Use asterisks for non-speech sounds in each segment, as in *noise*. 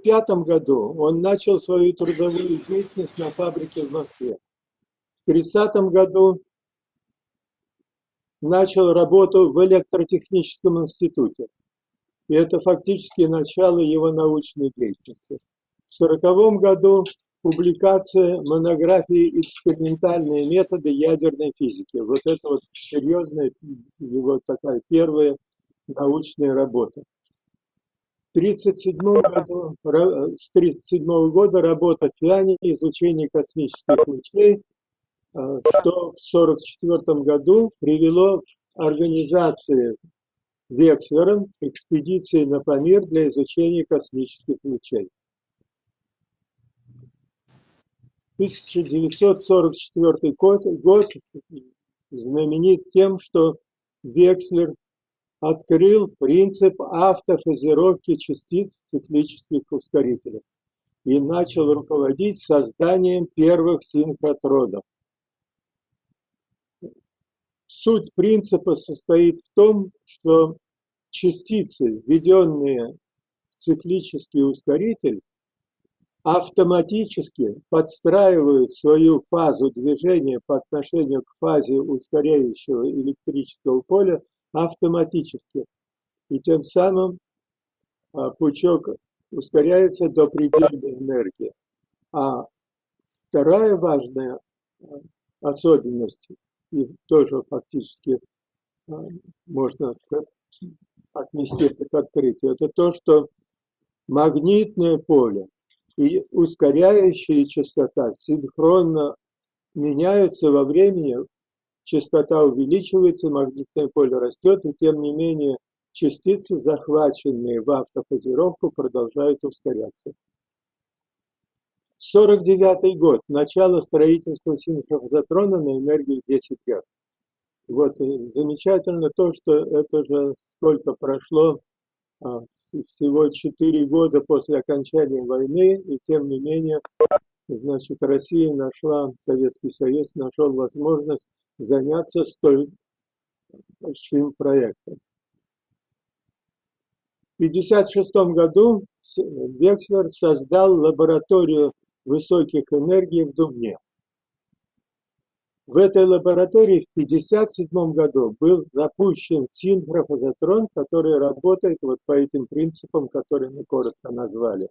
1935 году он начал свою трудовую деятельность на фабрике в Москве. В 1930 году начал работу в электротехническом институте. И это фактически начало его научной деятельности. В 1940 году публикация монографии «Экспериментальные методы ядерной физики». Вот это вот серьезная его такая первая научная работа. В 1937 году, с 1937 года работа Фиани «Изучение космических лучей», э, что в 1944 году привело к организации Векслером экспедиции на Памир для изучения космических лучей. 1944 год, год знаменит тем, что Векслер открыл принцип автофазировки частиц в циклических ускорителях и начал руководить созданием первых синхротродов. Суть принципа состоит в том, что частицы, введенные в циклический ускоритель, автоматически подстраивают свою фазу движения по отношению к фазе ускоряющего электрического поля автоматически. И тем самым а, пучок ускоряется до предельной энергии. А вторая важная а, особенность, и тоже фактически а, можно отнести это к открытию, это то, что магнитное поле и ускоряющая частота синхронно меняются во времени, частота увеличивается, магнитное поле растет, и тем не менее частицы, захваченные в автофазировку, продолжают ускоряться. 49 год, начало строительства синхрофазотрона на энергии 10 Гц. Вот замечательно то, что это же сколько прошло а, всего 4 года после окончания войны, и тем не менее, значит, Россия нашла, Советский Союз нашел возможность заняться столь большим проектом. В 1956 году Векслер создал лабораторию высоких энергий в Дубне. В этой лаборатории в 1957 году был запущен синхрофазотрон, который работает вот по этим принципам, которые мы коротко назвали.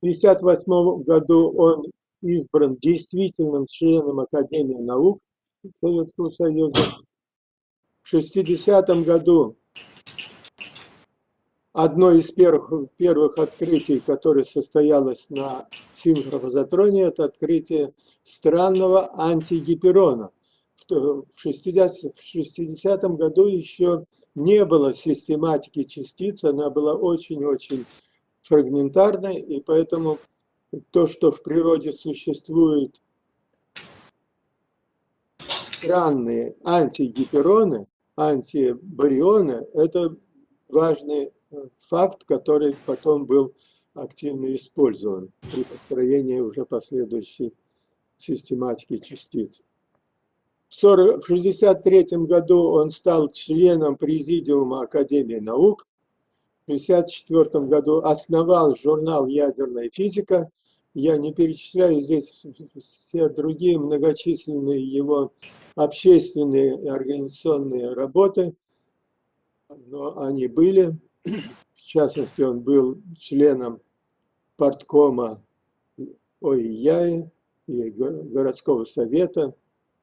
В 1958 году он избран действительным членом Академии наук Советского Союза. В 1960 году Одно из первых, первых открытий, которое состоялось на синхрофазотроне, это открытие странного антигиперона. В 60, в 60 году еще не было систематики частиц, она была очень-очень фрагментарной, и поэтому то, что в природе существует странные антигипероны, антибарионы, это важный факт, который потом был активно использован при построении уже последующей систематики частиц. В 1963 году он стал членом Президиума Академии наук. В 1964 году основал журнал «Ядерная физика». Я не перечисляю здесь все другие многочисленные его общественные и организационные работы, но они были. В частности, он был членом парткома ОИЯИ и городского совета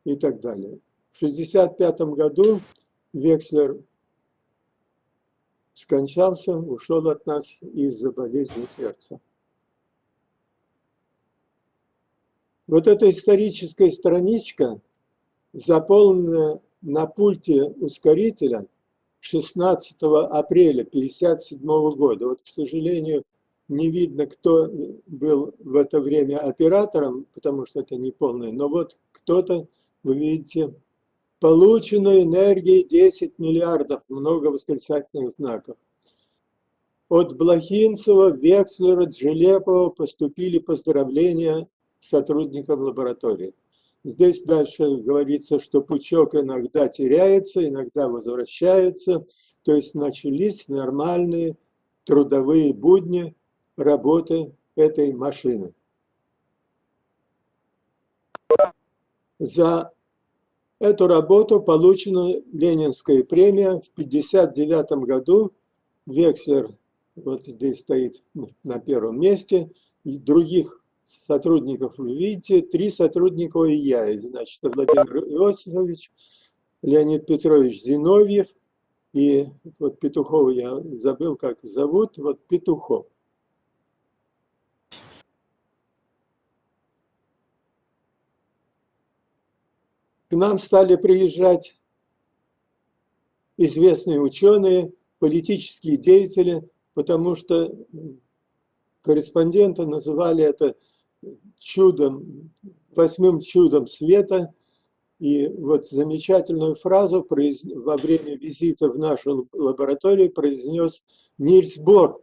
и так далее. В 1965 году Векслер скончался, ушел от нас из-за болезни сердца. Вот эта историческая страничка, заполненная на пульте ускорителя, 16 апреля 1957 года. Вот, к сожалению, не видно, кто был в это время оператором, потому что это не полное, но вот кто-то, вы видите, полученной энергии 10 миллиардов, много восклицательных знаков. От Блохинцева, Векслера, Джелепова поступили поздравления сотрудникам лаборатории. Здесь дальше говорится, что пучок иногда теряется, иногда возвращается. то есть начались нормальные трудовые будни работы этой машины. За эту работу получена Ленинская премия в 1959 году. Векслер вот здесь стоит на первом месте. И других сотрудников видите, три сотрудника и я. Значит, Владимир Иосифович, Леонид Петрович Зиновьев и вот Петухова я забыл, как зовут, вот Петухов. К нам стали приезжать известные ученые, политические деятели, потому что корреспонденты называли это чудом, восьмым чудом света. И вот замечательную фразу во время визита в нашу лабораторию произнес Нильс Бор.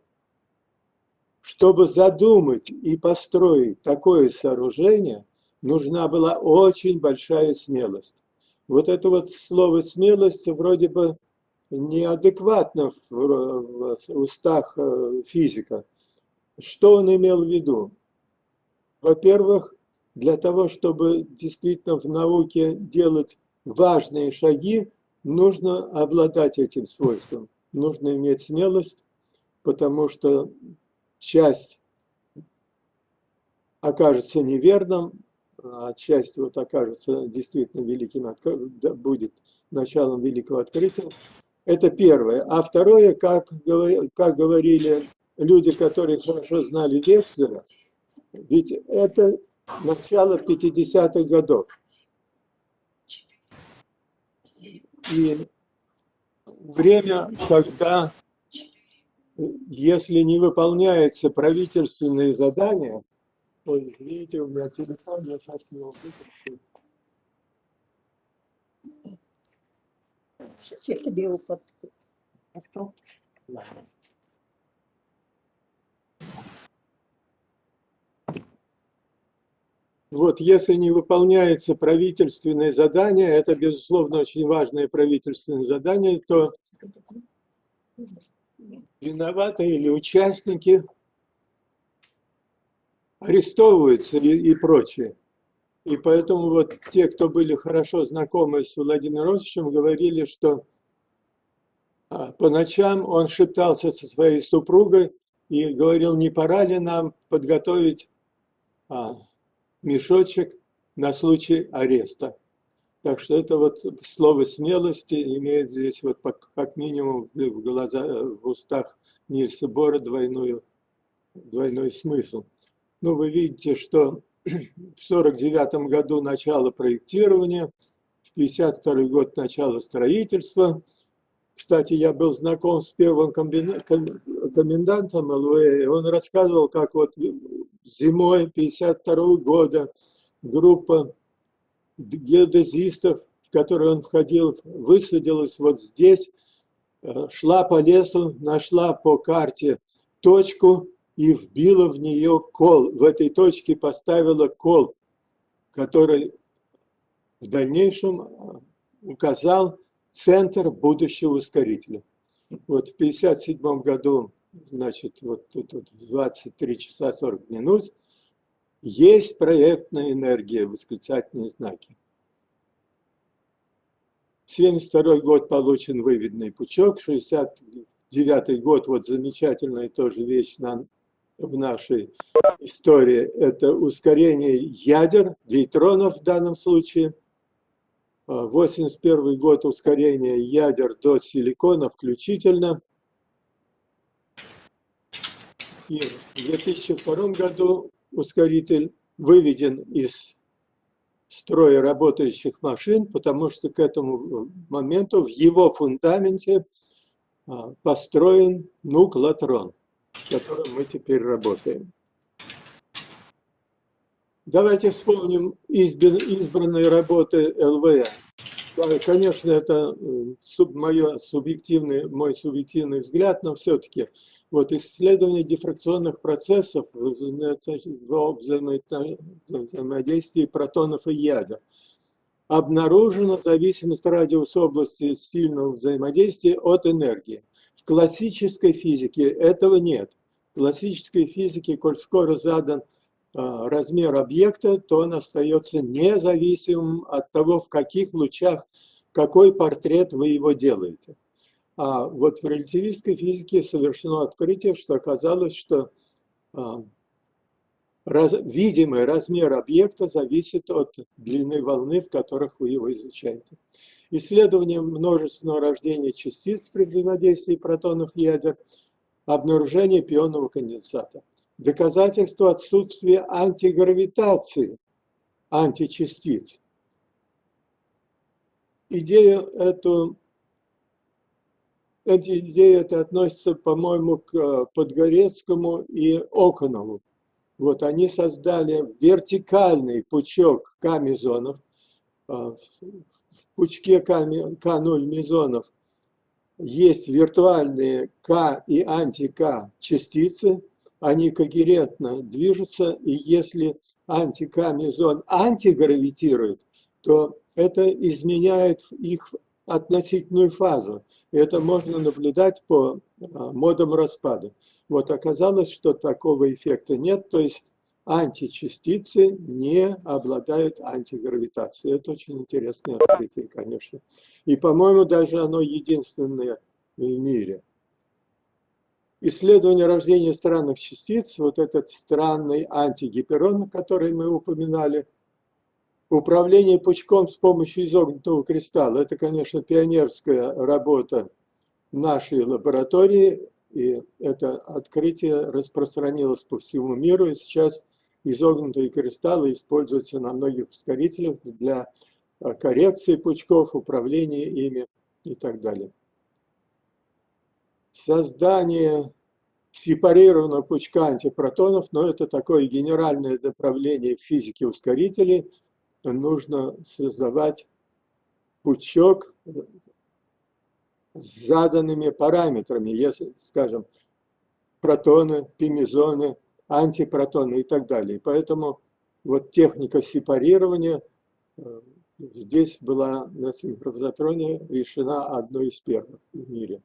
Чтобы задумать и построить такое сооружение – нужна была очень большая смелость. Вот это вот слово «смелость» вроде бы неадекватно в устах э, физика. Что он имел в виду? Во-первых, для того, чтобы действительно в науке делать важные шаги, нужно обладать этим свойством. Нужно иметь смелость, потому что часть окажется неверным, отчасти вот окажется действительно великим, будет началом великого открытия. Это первое. А второе, как, как говорили люди, которые хорошо знали Векслера, ведь это начало 50-х годов. И время, когда, если не выполняется правительственные задания, Ой, извините, у меня телефон, я сейчас его выключу. Я тебе его под... Вот, если не выполняется правительственное задание, это, безусловно, очень важное правительственное задание, то виноваты или участники арестовываются и, и прочее. И поэтому вот те, кто были хорошо знакомы с Владимиром Росовичем, говорили, что а, по ночам он шептался со своей супругой и говорил, не пора ли нам подготовить а, мешочек на случай ареста. Так что это вот слово смелости имеет здесь вот как минимум в, глаза, в устах Нильса Бора двойную, двойной смысл. Ну, вы видите, что *clears throat* в 49 году начало проектирования, в 52 год начало строительства. Кстати, я был знаком с первым комендантом ЛВЭ, он рассказывал, как вот зимой 52 года группа геодезистов, в которую он входил, высадилась вот здесь, э, шла по лесу, нашла по карте точку, и вбила в нее кол. В этой точке поставила кол, который в дальнейшем а, указал центр будущего ускорителя. Вот в 1957 году, значит, вот тут вот 23 часа 40 минут, есть проектная энергия, восклицательные знаки. В 1972 год получен выведенный пучок, 69 год, вот замечательная тоже вещь на в нашей истории – это ускорение ядер, дейтронов в данном случае. 81 а, год ускорение ядер до силикона включительно. И в 2002 году ускоритель выведен из строя работающих машин, потому что к этому моменту в его фундаменте а, построен нуклотрон с которым мы теперь работаем. Давайте вспомним избранные работы ЛВ. Конечно, это э, мое субъективный, мой субъективный взгляд, но все-таки вот исследование дифракционных процессов в взаимодействии протонов и ядер. обнаружена зависимость радиуса области сильного взаимодействия от энергии. В классической физике этого нет. В классической физике, коль скоро задан а, размер объекта, то он остается независимым от того, в каких лучах, какой портрет вы его делаете. А вот в релятивистской физике совершено открытие, что оказалось, что а, раз, видимый размер объекта зависит от длины волны, в которых вы его изучаете. Исследование множественного рождения частиц при взаимодействии протонов ядер, обнаружение пионного конденсата. Доказательство отсутствия антигравитации античастиц. Идею эту, эти идеи это относится, по-моему, к Подгорецкому и Оконову. Вот они создали вертикальный пучок К-мезонов. А, в пучке К0 мезонов есть виртуальные К и анти-К частицы, они когерентно движутся, и если анти-К мезон антигравитирует, то это изменяет их относительную фазу. И это можно наблюдать по а, модам распада. Вот оказалось, что такого эффекта нет, то есть античастицы не обладают антигравитацией. Это очень интересное открытие, конечно. И, по-моему, даже оно единственное в мире. Исследование рождения странных частиц, вот этот странный антигиперон, который мы упоминали, управление пучком с помощью изогнутого кристалла, это, конечно, пионерская работа нашей лаборатории, и это открытие распространилось по всему миру, и сейчас изогнутые кристаллы используются на многих ускорителях для э, коррекции пучков, управления ими и так далее. Создание сепарированного пучка антипротонов, но это такое генеральное направление в физике ускорителей. Нужно создавать пучок с заданными параметрами, если, скажем, протоны, пимезоны, антипротоны и так далее. Поэтому вот техника сепарирования э, здесь была на синхронизатроне решена одной из первых в мире.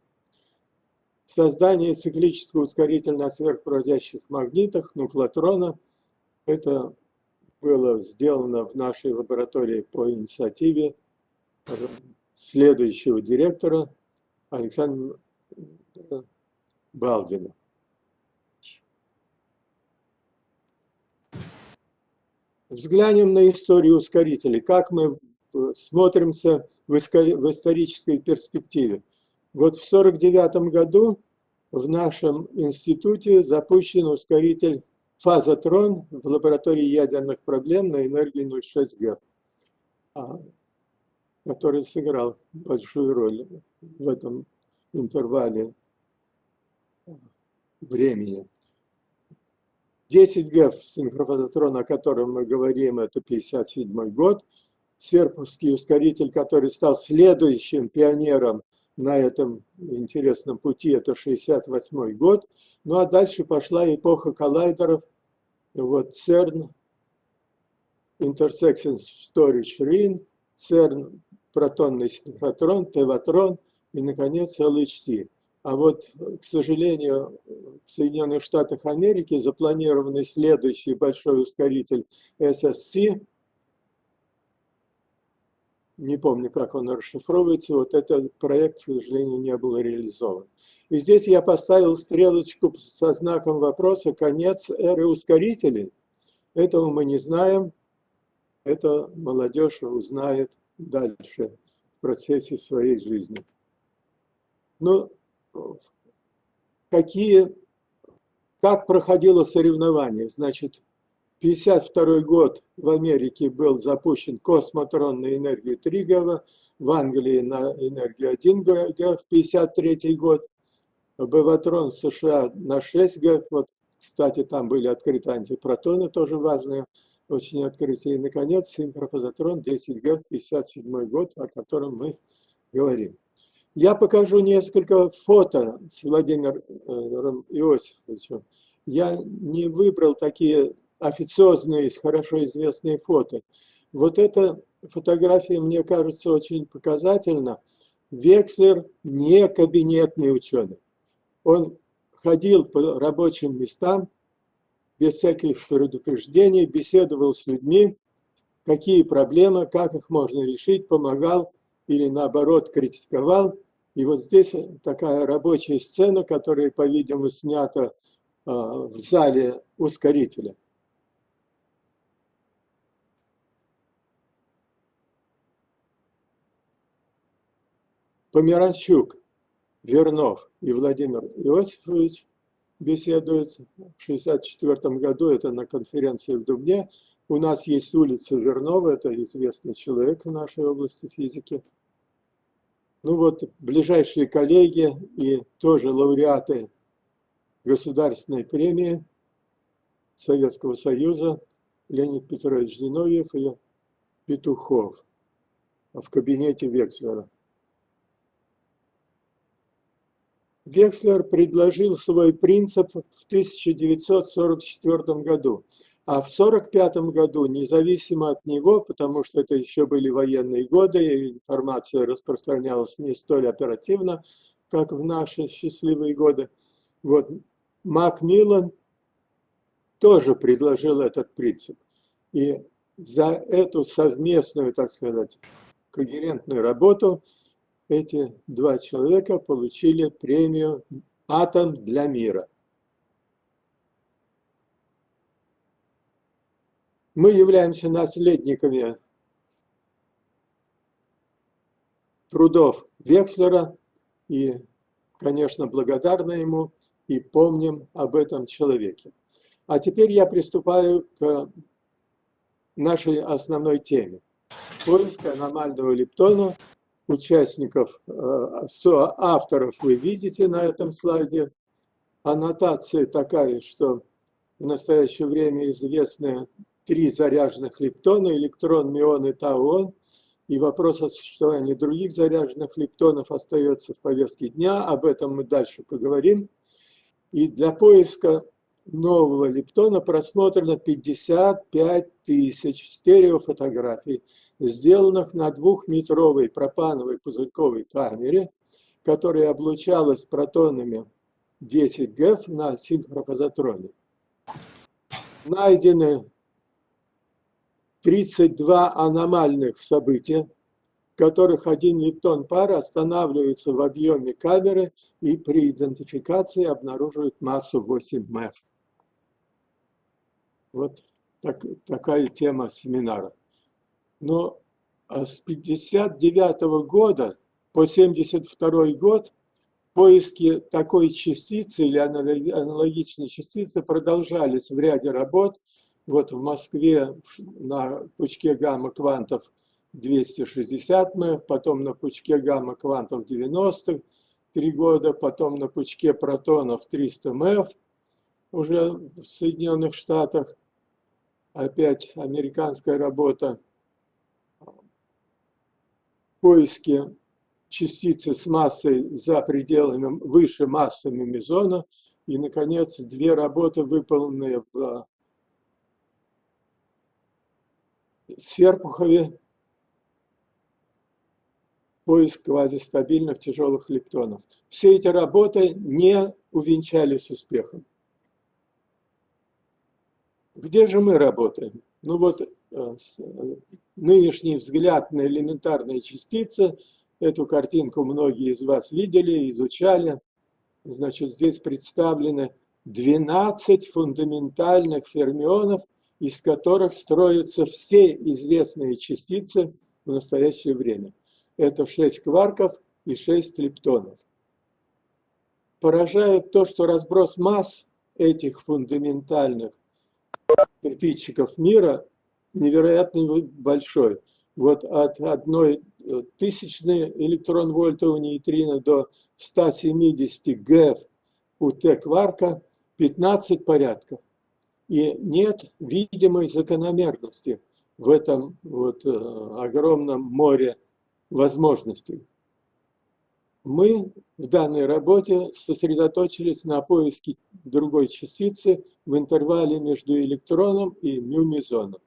Создание циклического ускорителя на сверхпроводящих магнитах нуклотрона – это было сделано в нашей лаборатории по инициативе следующего директора Александра Балдина. Взглянем на историю ускорителей, как мы смотримся в исторической перспективе. Вот в 1949 году в нашем институте запущен ускоритель фазотрон в лаборатории ядерных проблем на энергии 0,6 Г, а, который сыграл большую роль в этом интервале времени. 10 Г синхрофазотрон, о котором мы говорим, это 57 год. Серпусский ускоритель, который стал следующим пионером на этом интересном пути, это 68 год. Ну а дальше пошла эпоха коллайдеров. Вот CERN, Intersection Storage Ring, CERN, протонный синхротрон, Теватрон и, наконец, LHC. А вот, к сожалению, в Соединенных Штатах Америки запланированный следующий большой ускоритель SSC, не помню, как он расшифровывается, вот этот проект, к сожалению, не был реализован. И здесь я поставил стрелочку со знаком вопроса «Конец эры ускорителей». Этого мы не знаем, это молодежь узнает дальше в процессе своей жизни. Ну, какие, как проходило соревнование. Значит, 52 год в Америке был запущен космотрон на энергию 3 ГВ, в Англии на энергию 1 ГВ, 53 год, Беватрон в США на 6 ГВ, вот, кстати, там были открыты антипротоны, тоже важное очень открытие. И, наконец, синхрофазотрон 10 ГВ, 57 год, о котором мы говорим. Я покажу несколько фото с Владимиром Иосифовичем. Я не выбрал такие официозные, хорошо известные фото. Вот это фотография, мне кажется, очень показательна. Векслер не кабинетный ученый. Он ходил по рабочим местам, без всяких предупреждений, беседовал с людьми, какие проблемы, как их можно решить, помогал или наоборот критиковал. И вот здесь такая рабочая сцена, которая, по-видимому, снята а, в зале ускорителя. Померанчук, Вернов и Владимир Иосифович беседуют в 1964 году, это на конференции в Дубне. У нас есть улица Вернова, это известный человек в нашей области физики. Ну вот, ближайшие коллеги и тоже лауреаты государственной премии Советского Союза Леонид Петрович Зиновьев и Петухов в кабинете Векслера. Векслер предложил свой принцип в 1944 году, а в 1945 году, независимо от него, потому что это еще были военные годы, и информация распространялась не столь оперативно, как в наши счастливые годы, вот Макмиллан тоже предложил этот принцип. И за эту совместную, так сказать, когерентную работу – эти два человека получили премию «Атом для мира». Мы являемся наследниками трудов Векслера и, конечно, благодарны ему и помним об этом человеке. А теперь я приступаю к нашей основной теме. Поиск аномального лептона участников, э, авторов вы видите на этом слайде. Аннотация такая, что в настоящее время известны три заряженных лептона, электрон, мион и тауон. И вопрос о существовании других заряженных лептонов остается в повестке дня, об этом мы дальше поговорим. И для поиска нового лептона просмотрено 55 тысяч стереофотографий сделанных на двухметровой пропановой пузырьковой камере, которая облучалась протонами 10 ГЭФ на синхропозотроне. Найдены 32 аномальных события, в которых один лептон пара останавливается в объеме камеры и при идентификации обнаруживает массу 8 МЭФ. Вот так, такая тема семинара но а с 59 года по 72 год поиски такой частицы или аналогичной частицы продолжались в ряде работ. Вот в Москве на пучке гамма-квантов 260 МЭФ, потом на пучке гамма-квантов 90 три года, потом на пучке протонов 300 МЭФ уже в Соединенных Штатах. Опять американская работа поиске частицы с массой за пределами, выше массы мезона. И, наконец, две работы, выполненные в Сверпухове, поиск квазистабильных тяжелых лептонов. Все эти работы не увенчались успехом. Где же мы работаем? Ну вот э, э, нынешний взгляд на элементарные частицы, эту картинку многие из вас видели, изучали. Значит, здесь представлены 12 фундаментальных фермионов, из которых строятся все известные частицы в настоящее время. Это 6 кварков и 6 лептонов. Поражает то, что разброс масс этих фундаментальных кирпичиков мира невероятно большой. Вот от одной э, тысячной электрон-вольта нейтрино до 170 ГЭФ у Т-кварка 15 порядков. И нет видимой закономерности в этом вот э, огромном море возможностей. Мы в данной работе сосредоточились на поиске другой частицы в интервале между электроном и мюмезоном.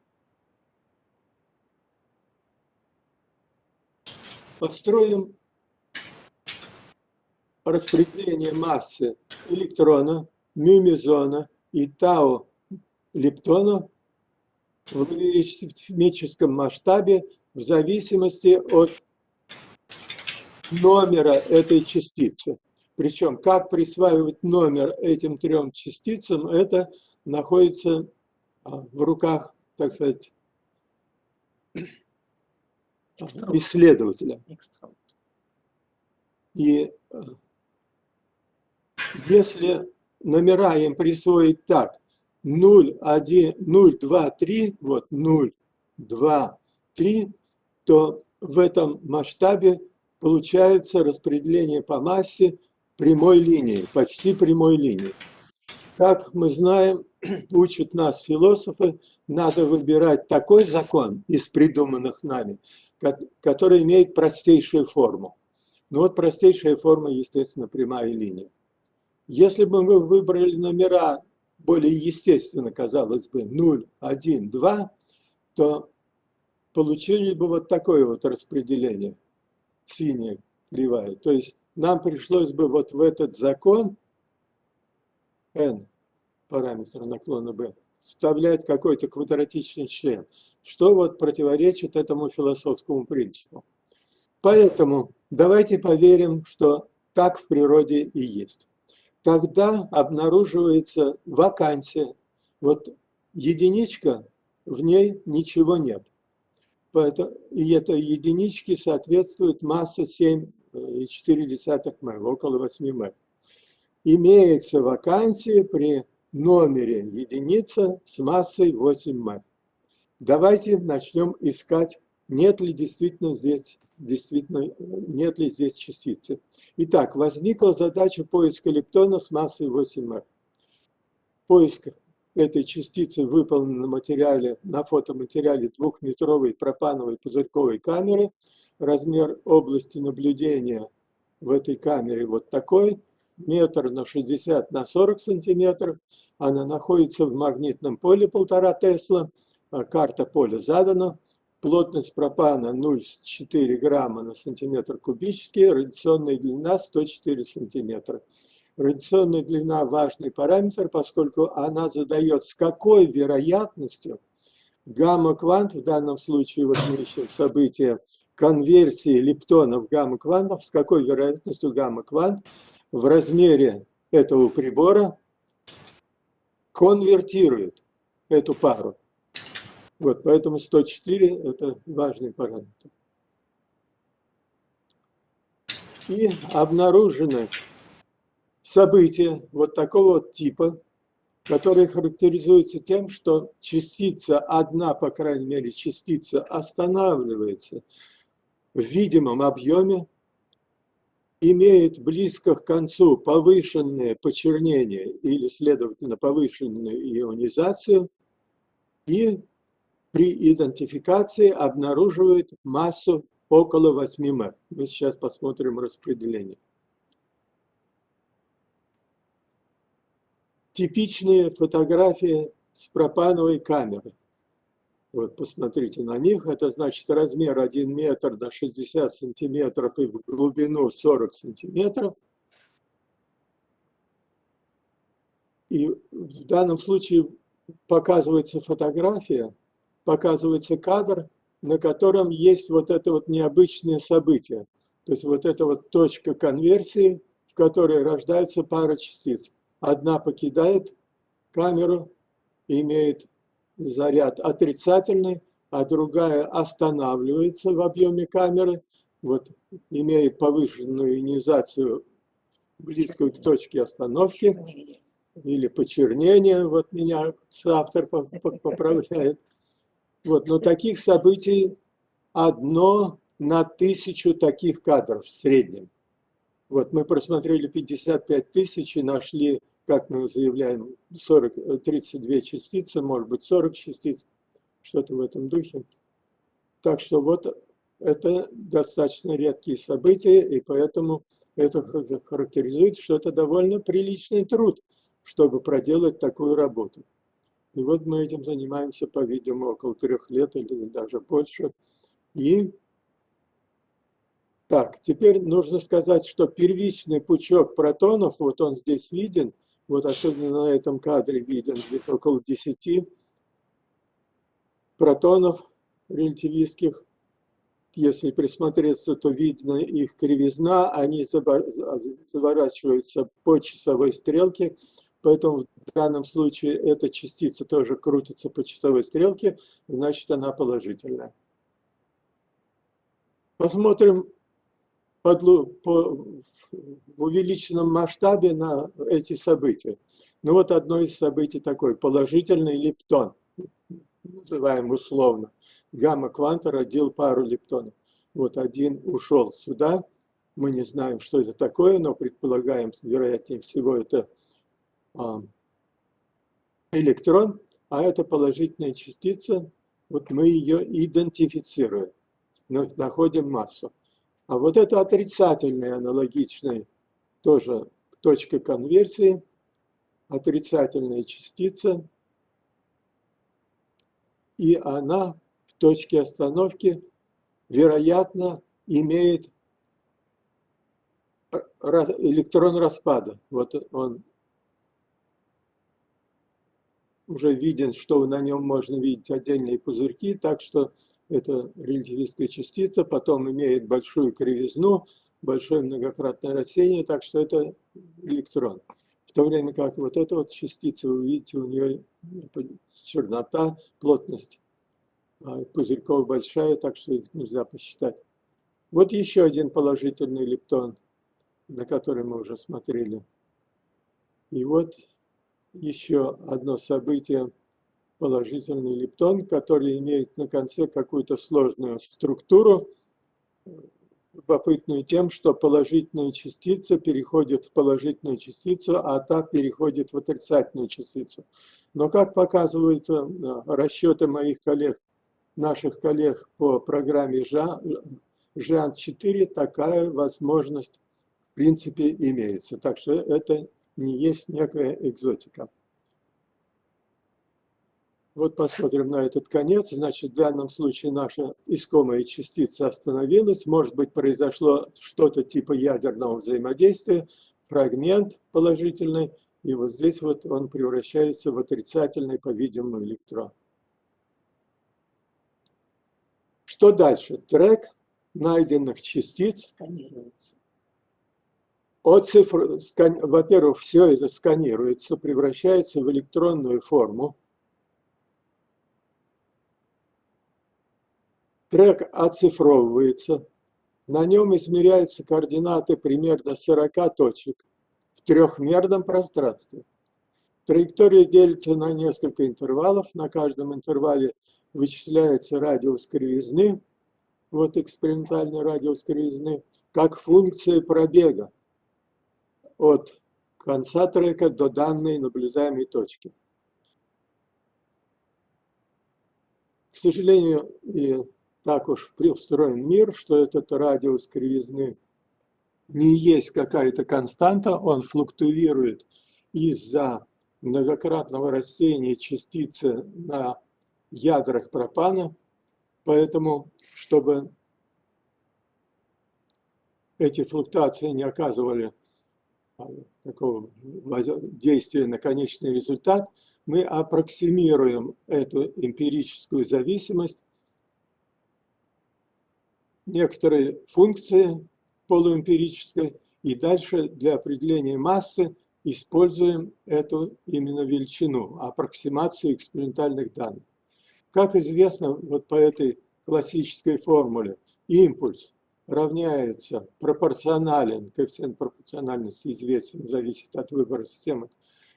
Построим распределение массы электрона, мюмезона и тау лептона в логарифмическом масштабе в зависимости от номера этой частицы. Причем, как присваивать номер этим трем частицам, это находится а, в руках, так сказать, исследователя. И э, если номера им присвоить так, 0, 1, 0, 2, 3, вот 0, 2, 3, то в этом масштабе получается распределение по массе прямой линии, почти прямой линии. Как мы знаем, *clears throat* учат нас философы, надо выбирать такой закон из придуманных нами, который имеет простейшую форму. Ну вот простейшая форма, естественно, прямая линия. Если бы мы выбрали номера более естественно, казалось бы, 0, 1, 2, то получили бы вот такое вот распределение, синяя кривая. То есть нам пришлось бы вот в этот закон n, параметр наклона b, вставлять какой-то квадратичный член, что вот противоречит этому философскому принципу. Поэтому давайте поверим, что так в природе и есть. Тогда обнаруживается вакансия. Вот единичка, в ней ничего нет. И этой единичке соответствует масса 7 0,4 м, около 8 м. Имеется вакансия при номере единица с массой 8 м. Давайте начнем искать, нет ли действительно здесь, действительно, нет ли здесь частицы. Итак, возникла задача поиска лептона с массой 8 м. Поиск этой частицы выполнен на материале, на фотоматериале двухметровой пропановой пузырьковой камеры – размер области наблюдения в этой камере вот такой, метр на 60 на 40 сантиметров. Она находится в магнитном поле полтора Тесла. А карта поля задана. Плотность пропана 0,4 грамма на сантиметр кубический. Радиационная длина 104 сантиметра. Радиационная длина – важный параметр, поскольку она задает, с какой вероятностью гамма-квант, в данном случае вот мы ищем событие конверсии лептона в гамма-квантов, с какой вероятностью гамма-квант в размере этого прибора конвертирует эту пару. Вот, поэтому 104 – это важный параметр. И обнаружены события вот такого типа, которые характеризуются тем, что частица, одна, по крайней мере, частица останавливается в видимом объеме, имеет близко к концу повышенное почернение или, следовательно, повышенную ионизацию и при идентификации обнаруживает массу около 8 м. Мы сейчас посмотрим распределение. Типичные фотографии с пропановой камеры. Вот посмотрите на них. Это значит размер 1 метр на 60 сантиметров и в глубину 40 сантиметров. И в данном случае показывается фотография, показывается кадр, на котором есть вот это вот необычное событие. То есть вот эта вот точка конверсии, в которой рождается пара частиц. Одна покидает камеру и имеет заряд отрицательный, а другая останавливается в объеме камеры, вот, имеет повышенную ионизацию близкую к точке остановки или почернение, вот меня автор поправляет. Вот, но таких событий одно на тысячу таких кадров в среднем. Вот мы просмотрели 55 тысяч и нашли как мы заявляем, 40, 32 частицы, может быть 40 частиц, что-то в этом духе. Так что вот это достаточно редкие события, и поэтому это характеризует, что это довольно приличный труд, чтобы проделать такую работу. И вот мы этим занимаемся, по-видимому, около трех лет или даже больше. И Так, теперь нужно сказать, что первичный пучок протонов, вот он здесь виден, вот особенно на этом кадре виден, где-то около 10 протонов релятивистских. Если присмотреться, то видно их кривизна, они заворачиваются по часовой стрелке, поэтому в данном случае эта частица тоже крутится по часовой стрелке, значит она положительная. Посмотрим под, по, в увеличенном масштабе на эти события. Ну вот одно из событий такое, положительный лептон, называем условно. Гамма-кванта родил пару лептонов. Вот один ушел сюда, мы не знаем, что это такое, но предполагаем, вероятнее всего, это электрон, а это положительная частица, вот мы ее идентифицируем, находим массу. А вот это отрицательный аналогичный тоже точка конверсии, отрицательная частица, и она в точке остановки, вероятно, имеет электрон распада. Вот он уже виден, что на нем можно видеть отдельные пузырьки, так что это релятивистская частица, потом имеет большую кривизну, большое многократное рассеяние, так что это электрон. В то время как вот эта вот частица, вы видите, у нее чернота, плотность а пузырьков большая, так что их нельзя посчитать. Вот еще один положительный лептон, на который мы уже смотрели. И вот еще одно событие – положительный лептон, который имеет на конце какую-то сложную структуру, любопытную тем, что положительная частица переходит в положительную частицу, а та переходит в отрицательную частицу. Но, как показывают э, расчеты моих коллег, наших коллег по программе ЖАН-4, такая возможность в принципе имеется. Так что это не есть некая экзотика. Вот посмотрим на этот конец. Значит, в данном случае наша искомая частица остановилась. Может быть, произошло что-то типа ядерного взаимодействия, фрагмент положительный, и вот здесь вот он превращается в отрицательный, по-видимому, электрон. Что дальше? Трек найденных частиц сканируется. Цифр, во-первых, все это сканируется, превращается в электронную форму. Трек оцифровывается, на нем измеряются координаты примерно 40 точек в трехмерном пространстве. Траектория делится на несколько интервалов, на каждом интервале вычисляется радиус кривизны, вот экспериментальный радиус кривизны, как функция пробега от конца трека до данной наблюдаемой точки. К сожалению, или так уж устроен мир, что этот радиус кривизны не есть какая-то константа, он флуктуирует из-за многократного рассеяния частицы на ядрах пропана, поэтому, чтобы эти флуктуации не оказывали а, такого действия на конечный результат, мы аппроксимируем эту эмпирическую зависимость некоторые функции полуэмпирической, и дальше для определения массы используем эту именно величину, аппроксимацию экспериментальных данных. Как известно, вот по этой классической формуле, импульс равняется пропорционален, коэффициент пропорциональности известен, зависит от выбора системы,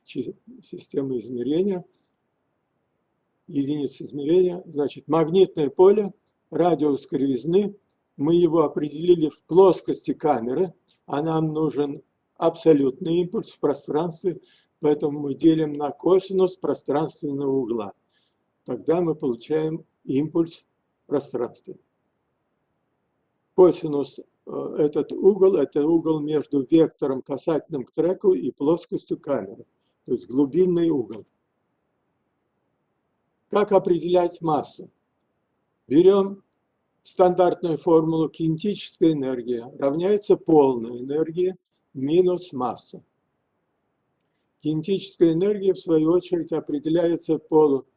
системы измерения, единицы измерения, значит магнитное поле, радиус кривизны мы его определили в плоскости камеры, а нам нужен абсолютный импульс в пространстве, поэтому мы делим на косинус пространственного угла. Тогда мы получаем импульс в пространстве. Косинус, э, этот угол, это угол между вектором касательным к треку и плоскостью камеры, то есть глубинный угол. Как определять массу? Берем стандартную формулу кинетическая энергия равняется полной энергии минус масса. Кинетическая энергия, в свою очередь, определяется полу,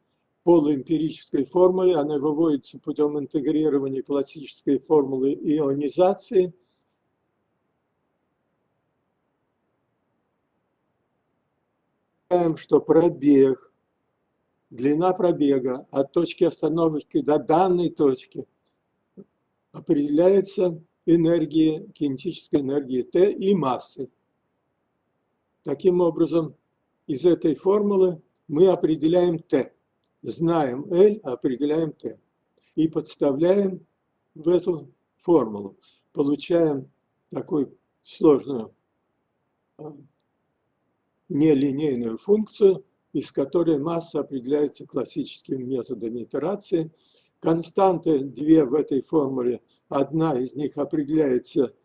полуэмпирической формуле. Она выводится путем интегрирования классической формулы ионизации. что пробег, длина пробега от точки остановки до данной точки определяется энергией, кинетической энергией Т и массой. Таким образом, из этой формулы мы определяем Т. Знаем L, определяем Т. И подставляем в эту формулу. Получаем такую сложную а, нелинейную функцию, из которой масса определяется классическими методами итерации. Константы две в этой формуле. Одна из них определяется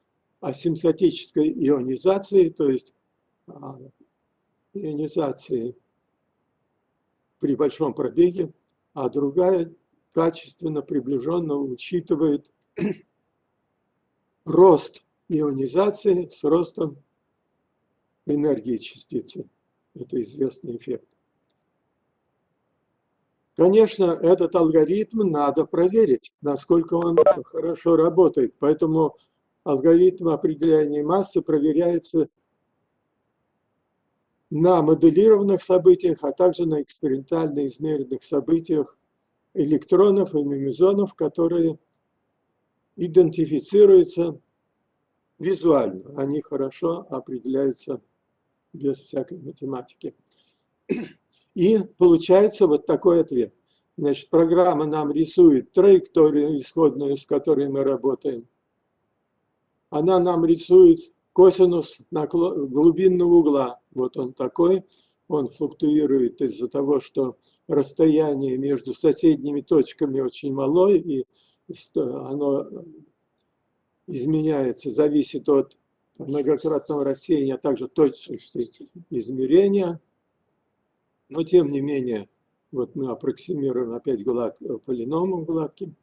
асимптотической ионизацией, то есть а, ионизации при большом пробеге, а другая качественно приближенно учитывает *clears throat* рост ионизации с ростом энергии частицы. Это известный эффект. Конечно, этот алгоритм надо проверить, насколько он хорошо работает. Поэтому алгоритм определения массы проверяется на моделированных событиях, а также на экспериментально измеренных событиях электронов и мемизонов, которые идентифицируются визуально. Они хорошо определяются без всякой математики. И получается вот такой ответ. Значит, программа нам рисует траекторию исходную, с которой мы работаем. Она нам рисует косинус глубинного угла. Вот он такой. Он флуктуирует из-за того, что расстояние между соседними точками очень малое, и оно изменяется, зависит от многократного рассеяния, а также точности измерения. Но тем не менее, вот мы аппроксимируем опять глад, полиномом гладким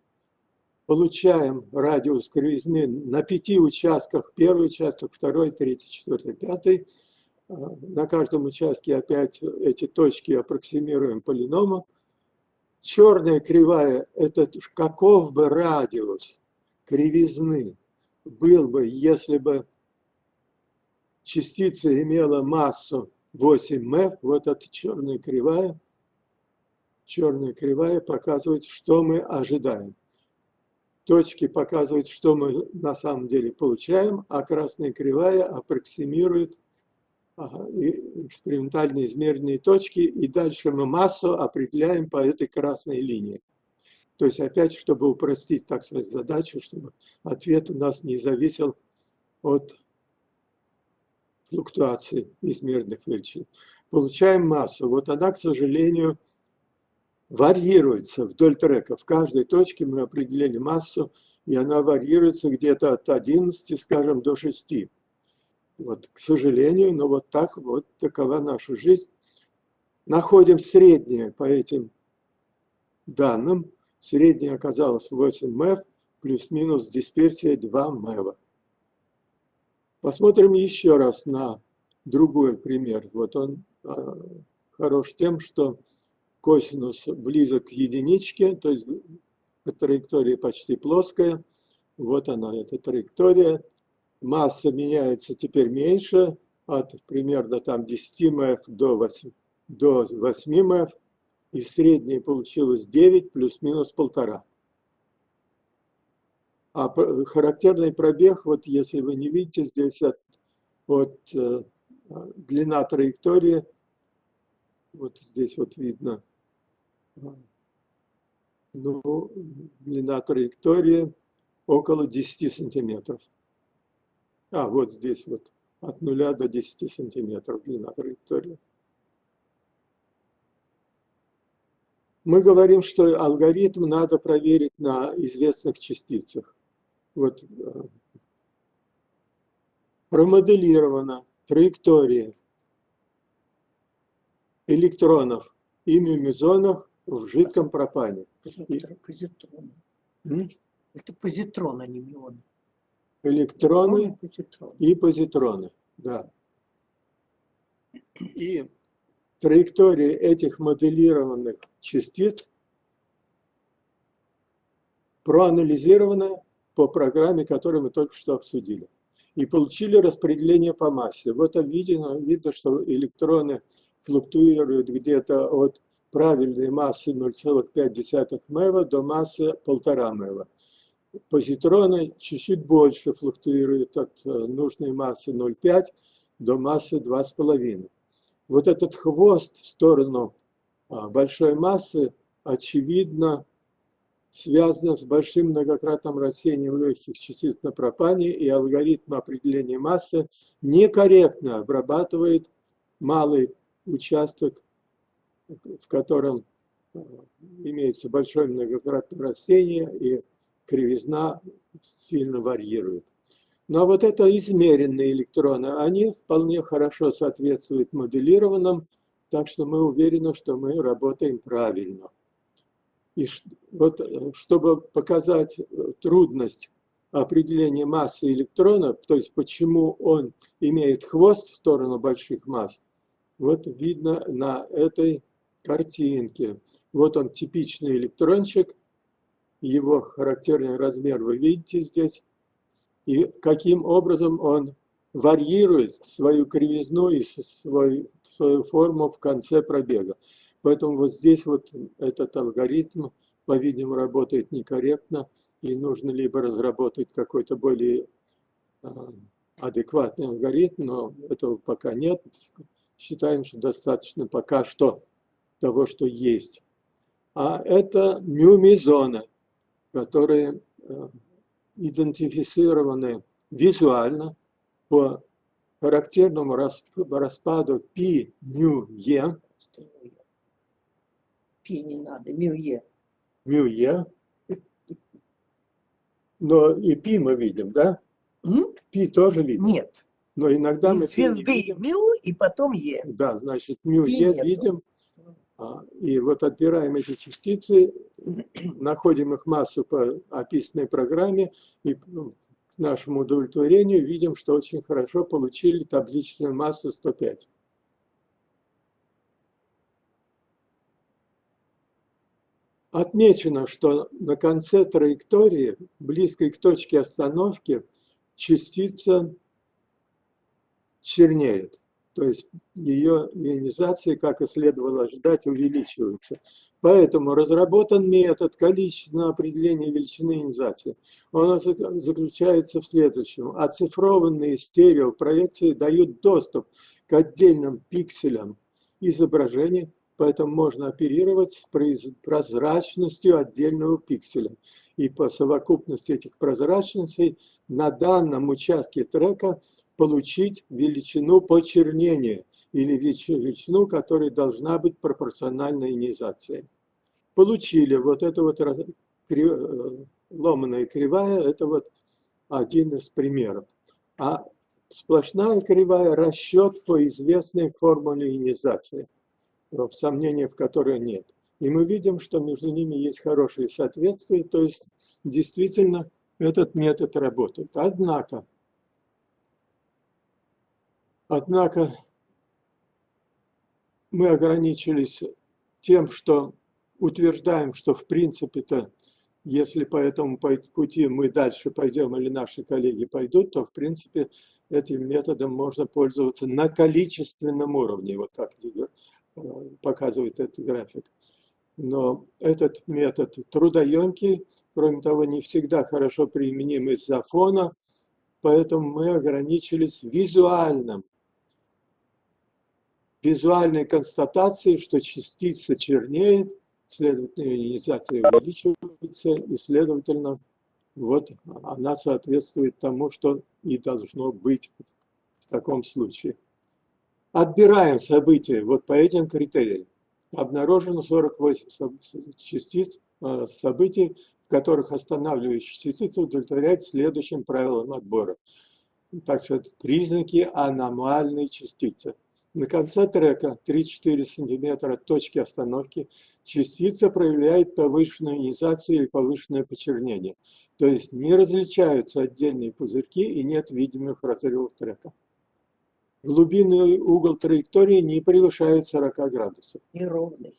получаем радиус кривизны на пяти участках. Первый участок, второй, третий, четвертый, пятый. А, на каждом участке опять эти точки аппроксимируем полиномом. Черная кривая – это каков бы радиус кривизны был бы, если бы частица имела массу 8m, вот эта черная кривая, черная кривая показывает, что мы ожидаем точки показывают, что мы на самом деле получаем, а красная кривая аппроксимирует экспериментально измеренные точки, и дальше мы массу определяем по этой красной линии. То есть опять, чтобы упростить, так сказать, задачу, чтобы ответ у нас не зависел от флуктуации измеренных величин. Получаем массу. Вот она, к сожалению, варьируется вдоль трека. В каждой точке мы определили массу, и она варьируется где-то от 11, скажем, до 6. Вот, к сожалению, но вот так, вот такова наша жизнь. Находим среднее по этим данным. Среднее оказалось 8 МЭФ, плюс-минус дисперсия 2 МЭВа. Посмотрим еще раз на другой пример. Вот он а, хорош тем, что косинус близок к единичке, то есть траектория почти плоская. Вот она, эта траектория. Масса меняется теперь меньше, от примерно там 10 МФ до 8, до 8 МФ. И среднее получилось 9 плюс-минус полтора. А характерный пробег, вот если вы не видите, здесь от, от э, длина траектории, вот здесь вот видно ну, длина траектории около 10 сантиметров. А, вот здесь вот от 0 до 10 сантиметров длина траектории. Мы говорим, что алгоритм надо проверить на известных частицах. Вот э, промоделирована траектория электронов и мемизонов в жидком пропане. Позитроны. Это позитрон, а не мион. Электроны и позитроны, да. И траектория этих моделированных частиц проанализирована по программе, которую мы только что обсудили. И получили распределение по массе. В этом видно, видно что электроны флуктуируют где-то от правильной массы 0,5 МЭВа до массы 1,5 МЭВа. Позитроны чуть-чуть больше флуктуируют от э, нужной массы 0,5 до массы 2,5. Вот этот хвост в сторону а, большой массы, очевидно, связано с большим многократным растением легких частиц на пропане, и алгоритм определения массы некорректно обрабатывает малый участок, в котором э, имеется большое многократное растение, и кривизна сильно варьирует. Но вот это измеренные электроны, они вполне хорошо соответствуют моделированным, так что мы уверены, что мы работаем правильно. И вот, э, чтобы показать э, трудность определения массы электрона, то есть почему он имеет хвост в сторону больших масс, вот видно на этой картинке. Вот он типичный электрончик, его характерный размер вы видите здесь, и каким образом он варьирует свою кривизну и свою, свою форму в конце пробега. Поэтому вот здесь вот этот алгоритм, по-видимому, работает некорректно, и нужно либо разработать какой-то более а, адекватный алгоритм, но этого пока нет. Считаем, что достаточно пока что того, что есть. А это мюмизоны, которые а, идентифицированы визуально по характерному распаду π, μ, е, Пе не надо, Мюе. Мюе. Но и Пи мы видим, да? Пи тоже видим? Нет. Но иногда мы и мы... Звезды Мю и потом Е. Да, значит, мю-е видим. А, и вот отбираем эти частицы, *clears throat* находим их массу по описанной программе и ну, к нашему удовлетворению видим, что очень хорошо получили табличную массу 105. Отмечено, что на конце траектории, близкой к точке остановки, частица чернеет. То есть ее ионизация, как и следовало ожидать, увеличивается. Поэтому разработан метод количественного определения величины ионизации. Он заключается в следующем. Оцифрованные стереопроекции дают доступ к отдельным пикселям изображений, поэтому можно оперировать с прозрачностью отдельного пикселя. И по совокупности этих прозрачностей на данном участке трека получить величину почернения или величину, которая должна быть пропорциональной ионизации. Получили вот это вот э, ломаная кривая, это вот один из примеров. А сплошная кривая – расчет по известной формуле ионизации, в сомнениях в которой нет. И мы видим, что между ними есть хорошее соответствие, то есть действительно этот метод работает. Однако, Однако мы ограничились тем, что утверждаем, что в принципе-то, если по этому пути мы дальше пойдем или наши коллеги пойдут, то в принципе этим методом можно пользоваться на количественном уровне, вот так э, показывает этот график. Но этот метод трудоемкий, кроме того, не всегда хорошо применим из-за фона, поэтому мы ограничились визуальным визуальной констатации, что частица чернеет, следовательно, ионизация увеличивается, и, следовательно, вот она соответствует тому, что и должно быть в таком случае. Отбираем события вот по этим критериям. Обнаружено 48 частиц, э, событий, в которых останавливающие частицы удовлетворяют следующим правилам отбора. Так что это признаки аномальной частицы – На конце трека 3-4 см от точки остановки частица проявляет повышенную ионизацию или повышенное почернение. То есть не различаются отдельные пузырьки и нет видимых разрывов трека. Глубинный угол траектории не превышает 40 градусов. И ровный.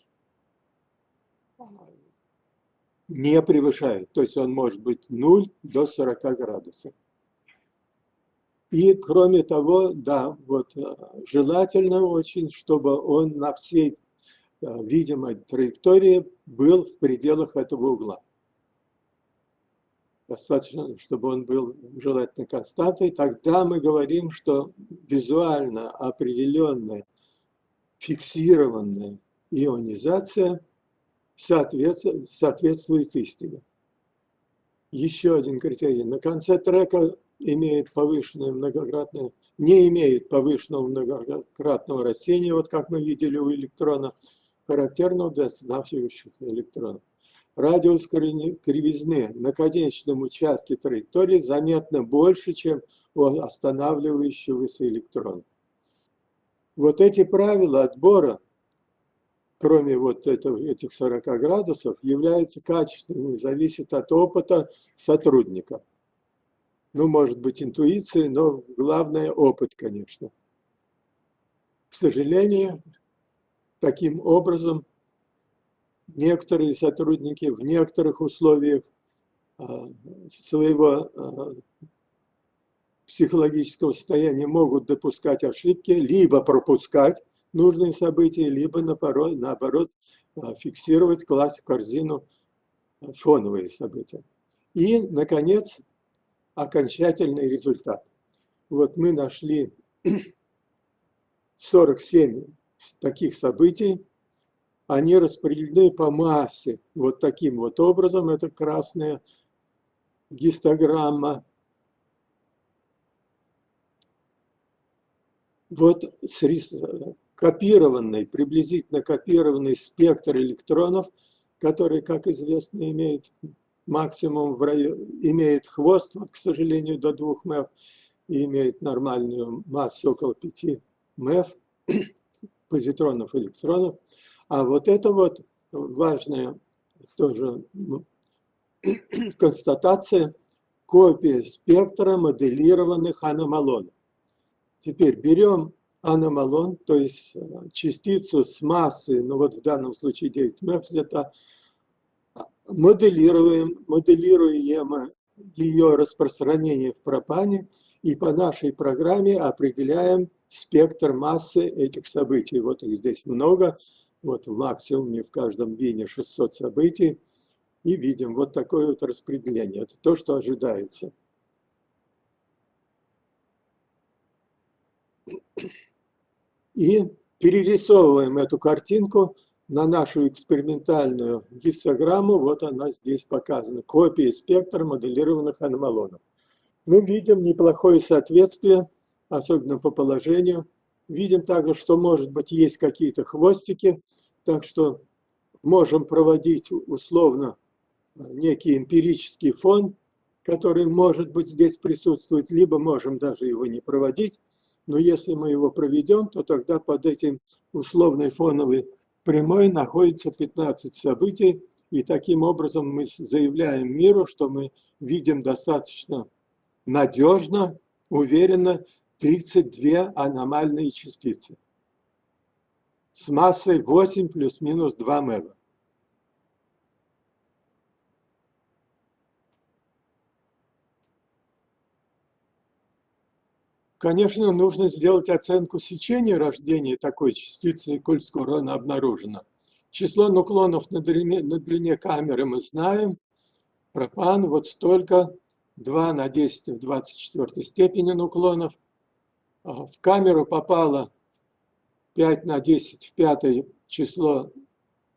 Не превышает. То есть он может быть 0 до 40 градусов. И кроме того, да, вот э, желательно очень, чтобы он на всей э, видимой траектории был в пределах этого угла. Достаточно, чтобы он был желательно константой. Тогда мы говорим, что визуально определенная, фиксированная ионизация соответствует, соответствует истине. Еще один критерий. На конце трека имеет повышенное многократное, не имеет повышенного многократного рассеяния, вот как мы видели у электрона, характерного для останавливающих электронов. Радиус кривизны на конечном участке траектории заметно больше, чем у останавливающегося электрона. Вот эти правила отбора, кроме вот этого, этих 40 градусов, являются качественными, зависят от опыта сотрудника ну, может быть, интуиции, но главное – опыт, конечно. К сожалению, таким образом некоторые сотрудники в некоторых условиях а, своего а, психологического состояния могут допускать ошибки, либо пропускать нужные события, либо наоборот, наоборот фиксировать, класть в корзину фоновые события. И, наконец, окончательный результат. Вот мы нашли *clears throat* 47 таких событий, они распределены по массе вот таким вот образом, это красная гистограмма. Вот копированный, приблизительно копированный спектр электронов, который, как известно, имеет максимум в районе, имеет хвост, к сожалению, до 2 МЭФ, и имеет нормальную массу около 5 МЭФ, *coughs* позитронов, электронов. А вот это вот важная тоже ну, *clears throat* констатация, копия спектра моделированных аномалонов. Теперь берем аномалон, то есть частицу с массой, ну вот в данном случае 9 МЭФ где-то, моделируем, моделируем ее распространение в пропане и по нашей программе определяем спектр массы этих событий. Вот их здесь много, вот в максимуме в каждом бине 600 событий. И видим вот такое вот распределение. Это то, что ожидается. И перерисовываем эту картинку – на нашу экспериментальную гистограмму, вот она здесь показана, копия спектра моделированных аномалонов. Мы видим неплохое соответствие, особенно по положению. Видим также, что, может быть, есть какие-то хвостики, так что можем проводить условно некий эмпирический фон, который, может быть, здесь присутствует, либо можем даже его не проводить, но если мы его проведем, то тогда под этим условной фоновой прямой находится 15 событий, и таким образом мы заявляем миру, что мы видим достаточно надежно, уверенно 32 аномальные частицы с массой 8 плюс-минус 2 мэва. Конечно, нужно сделать оценку сечения рождения такой частицы, коль скоро она обнаружена. Число нуклонов на длине, на длине камеры мы знаем. Пропан вот столько, 2 на 10 в 24 степени нуклонов. В камеру попало 5 на 10 в пятое число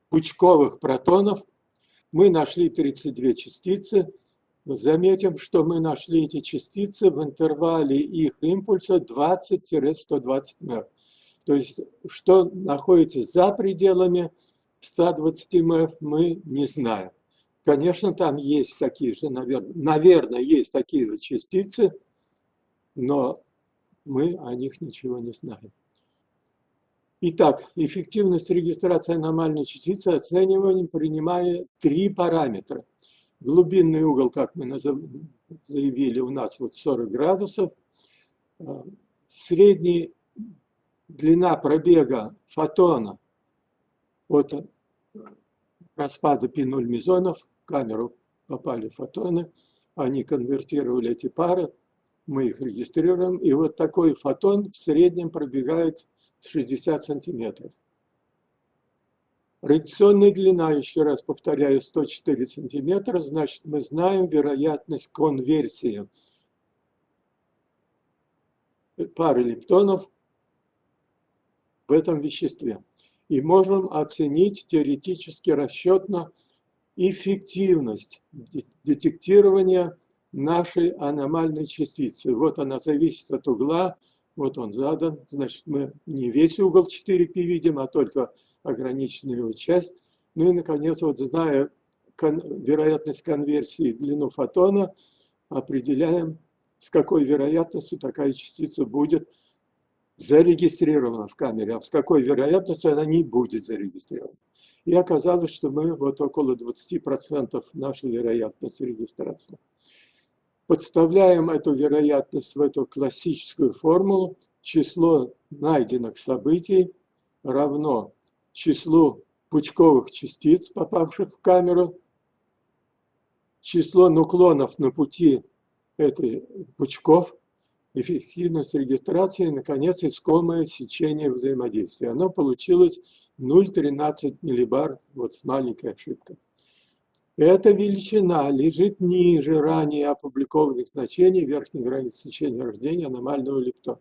пучковых протонов. Мы нашли 32 частицы. Заметим, что мы нашли эти частицы в интервале их импульса 20-120 МЭФ. То есть, что находится за пределами 120 МЭФ, мы не знаем. Конечно, там есть такие же, наверное, наверное, есть такие же частицы, но мы о них ничего не знаем. Итак, эффективность регистрации аномальной частицы оцениваем, принимая три параметра. Глубинный угол, как мы заявили, у нас вот 40 градусов. А, средняя длина пробега фотона от распада P0 мезонов в камеру попали фотоны, они конвертировали эти пары, мы их регистрируем, и вот такой фотон в среднем пробегает 60 сантиметров. Радиационная длина, еще раз повторяю, 104 сантиметра, значит мы знаем вероятность конверсии пары лептонов в этом веществе. И можем оценить теоретически расчетно эффективность детектирования нашей аномальной частицы. Вот она зависит от угла, вот он задан, значит мы не весь угол 4π видим, а только ограниченную его часть. Ну и, наконец, вот зная кон вероятность конверсии длину фотона, определяем, с какой вероятностью такая частица будет зарегистрирована в камере, а с какой вероятностью она не будет зарегистрирована. И оказалось, что мы вот около 20% нашей вероятности регистрации. Подставляем эту вероятность в эту классическую формулу. Число найденных событий равно числу пучковых частиц, попавших в камеру, число нуклонов на пути этой пучков, эффективность регистрации, наконец, искомое сечение взаимодействия. Оно получилось 0,13 миллибар, вот с маленькой ошибкой. Эта величина лежит ниже ранее опубликованных значений верхней границы сечения рождения аномального лептона.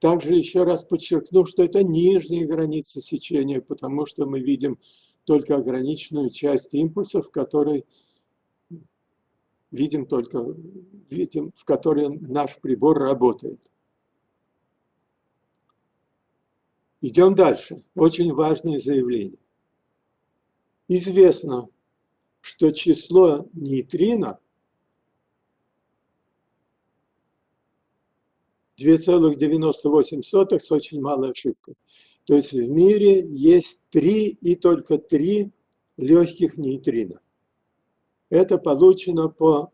Также еще раз подчеркну, что это нижняя граница сечения, потому что мы видим только ограниченную часть импульсов, которые видим только, видим, в которой наш прибор работает. Идем дальше. Очень важное заявление. Известно, что число нейтрино 2,98 с очень малой ошибкой. То есть в мире есть три и только три легких нейтрина. Это получено по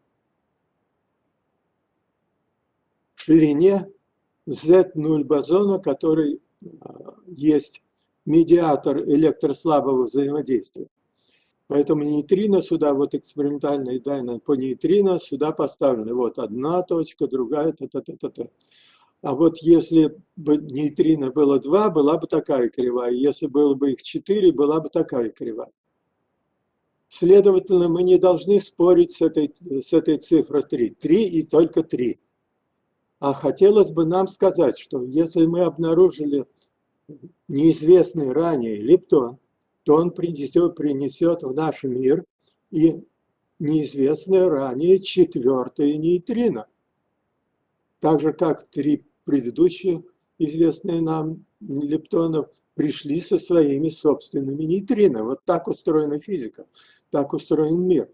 ширине Z0 бозона, который а, есть медиатор электрослабого взаимодействия. Поэтому нейтрино сюда, вот экспериментальные данные по нейтрино сюда поставлены. Вот одна точка, другая, та -та -та -та -та. А вот если бы нейтрино было 2, была бы такая кривая. Если было бы их 4, была бы такая кривая. Следовательно, мы не должны спорить с этой, с этой цифрой 3. 3 и только 3. А хотелось бы нам сказать, что если мы обнаружили неизвестный ранее лептон, то он принесет, принесет в наш мир и неизвестное ранее четвертое нейтрино. Так же, как три предыдущие известные нам лептонов пришли со своими собственными нейтрино. Вот так устроена физика, так устроен мир.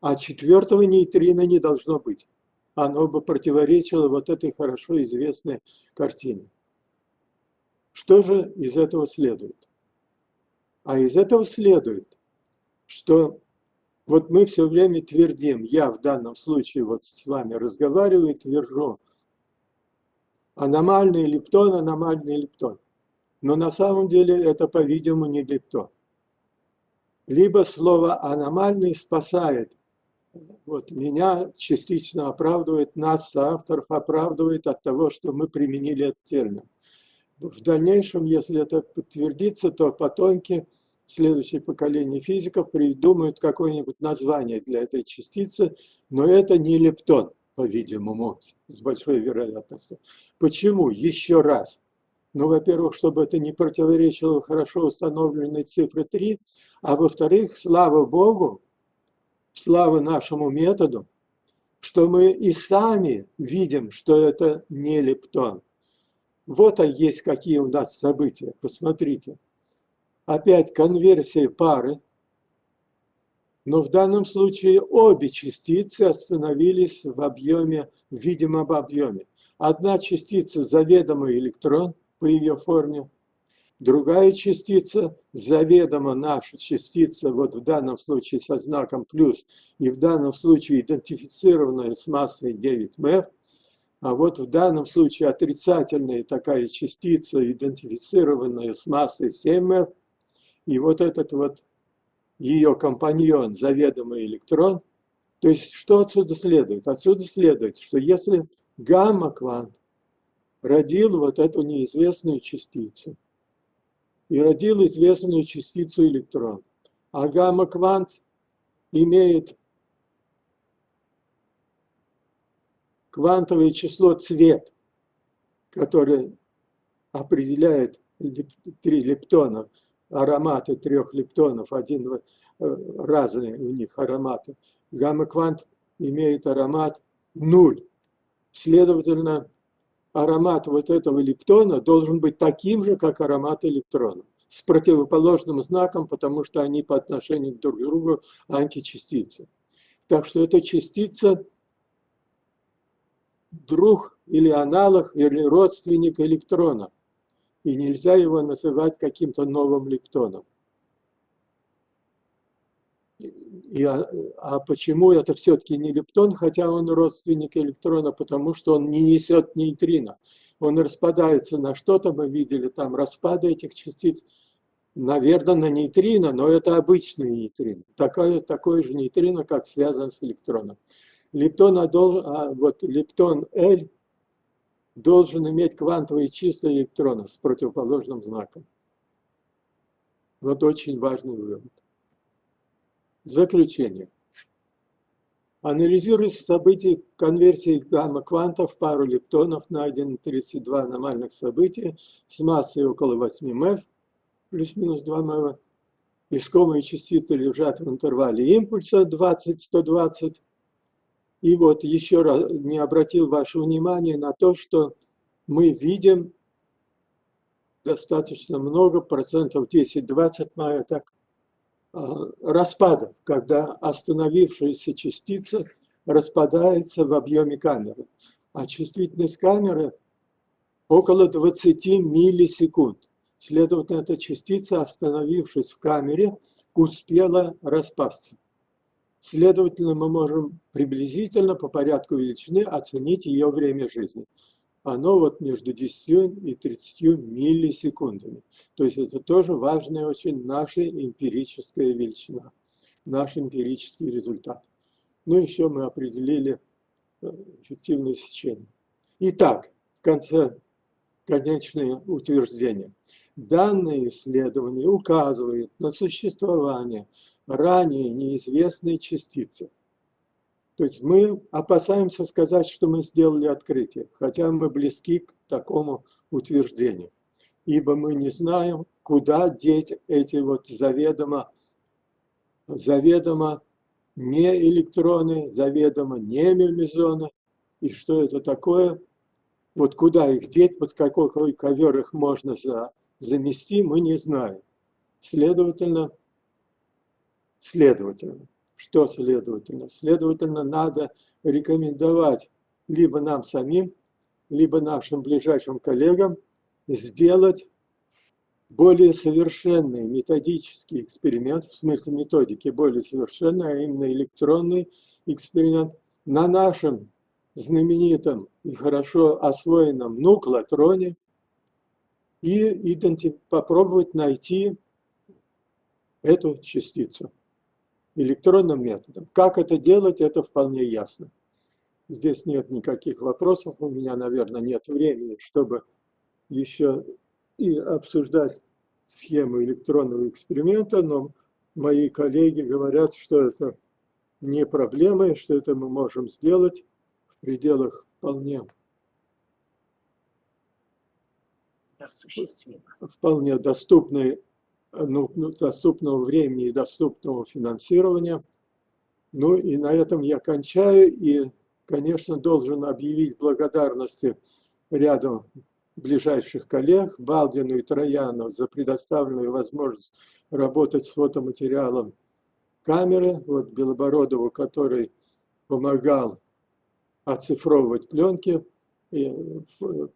А четвертого нейтрина не должно быть. Оно бы противоречило вот этой хорошо известной картине. Что же из этого следует? А из этого следует, что вот мы все время твердим, я в данном случае вот с вами разговариваю и твержу, аномальный лептон, аномальный лептон. Но на самом деле это, по-видимому, не лептон. Либо слово «аномальный» спасает. Вот меня частично оправдывает, нас, авторов, оправдывает от того, что мы применили этот термин. В дальнейшем, если это подтвердится, то потомки, следующее поколение физиков придумают какое-нибудь название для этой частицы, но это не лептон по-видимому, с большой вероятностью. Почему? Еще раз. Ну, во-первых, чтобы это не противоречило хорошо установленной цифре 3, а во-вторых, слава Богу, слава нашему методу, что мы и сами видим, что это не лептон. Вот есть какие у нас события, посмотрите. Опять конверсия пары, но в данном случае обе частицы остановились в объеме, в видимом объеме. Одна частица заведомый электрон по ее форме, Другая частица, заведомо наша частица, вот в данном случае со знаком плюс, и в данном случае идентифицированная с массой 9 МФ, а вот в данном случае отрицательная такая частица, идентифицированная с массой 7 МФ, и вот этот вот ее компаньон, заведомый электрон. То есть что отсюда следует? Отсюда следует, что если гамма-квант родил вот эту неизвестную частицу, и родил известную частицу электрон, а гамма-квант имеет квантовое число цвет, которое определяет три лептона, ароматы трех лептонов, один э, разные у них ароматы. Гамма-квант имеет аромат нуль. Следовательно, аромат вот этого лептона должен быть таким же, как аромат электрона, с противоположным знаком, потому что они по отношению друг к другу античастицы. Так что эта частица друг или аналог или родственник электрона и нельзя его называть каким-то новым лептоном. И, а, а почему это все-таки не лептон, хотя он родственник электрона? Потому что он не несет нейтрино. Он распадается на что-то, мы видели там распады этих частиц, наверное, на нейтрино, но это обычный нейтрино. Такое, такое же нейтрино, как связан с электроном. Лептон, а, вот, лептон L должен иметь квантовые числа электрона с противоположным знаком. Вот очень важный вывод. Заключение. Анализируя события конверсии гамма-квантов в пару лептонов, найдены 32 аномальных события с массой около 8 МФ, плюс-минус 2 МФ. Искомые частицы лежат в интервале импульса 20-120 и вот еще раз не обратил ваше внимание на то, что мы видим достаточно много, процентов 10-20, моя так, а, распадов, когда остановившаяся частица распадается в объеме камеры. А чувствительность камеры около 20 миллисекунд. Следовательно, эта частица, остановившись в камере, успела распасться. Следовательно, мы можем приблизительно по порядку величины оценить ее время жизни. Оно вот между 10 и 30 миллисекундами. То есть это тоже важная очень наша эмпирическая величина, наш эмпирический результат. Ну, еще мы определили э, эффективное сечение. Итак, в конце конечное утверждение. Данное исследование указывает на существование ранее неизвестные частицы. То есть мы опасаемся сказать, что мы сделали открытие, хотя мы близки к такому утверждению. Ибо мы не знаем, куда деть эти вот заведомо, заведомо не электроны, заведомо не мемизоны, и что это такое, вот куда их деть, под какой ковер их можно за, замести, мы не знаем. Следовательно, Следовательно, что следовательно? Следовательно, надо рекомендовать либо нам самим, либо нашим ближайшим коллегам сделать более совершенный методический эксперимент, в смысле методики более совершенный, а именно электронный эксперимент на нашем знаменитом и хорошо освоенном нуклотроне и попробовать найти эту частицу электронным методом. Как это делать, это вполне ясно. Здесь нет никаких вопросов, у меня, наверное, нет времени, чтобы еще и обсуждать схему электронного эксперимента, но мои коллеги говорят, что это не проблема, и что это мы можем сделать в пределах вполне вполне доступной ну, ну, доступного времени и доступного финансирования. Ну и на этом я кончаю и, конечно, должен объявить благодарности ряду ближайших коллег, Балдину и Трояну, за предоставленную возможность работать с фотоматериалом камеры, вот Белобородову, который помогал оцифровывать пленки, и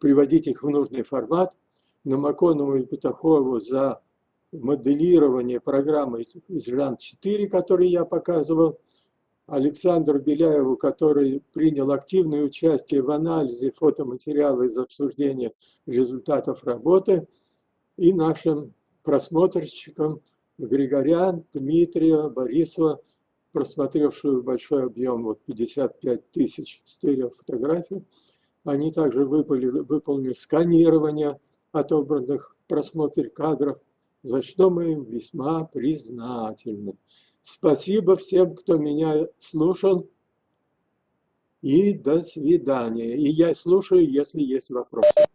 приводить их в нужный формат, Намаконову и Петухову за моделирование программы ЖАН-4, который я показывал, Александру Беляеву, который принял активное участие в анализе фотоматериала из обсуждения результатов работы, и нашим просмотрщикам Григорян, Дмитрия, Борисова, просмотревшую большой объем, вот 55 тысяч стереофотографий. Они также выполнили, выполнили сканирование отобранных просмотр кадров, за что мы им весьма признательны. Спасибо всем, кто меня слушал. И до свидания. И я слушаю, если есть вопросы.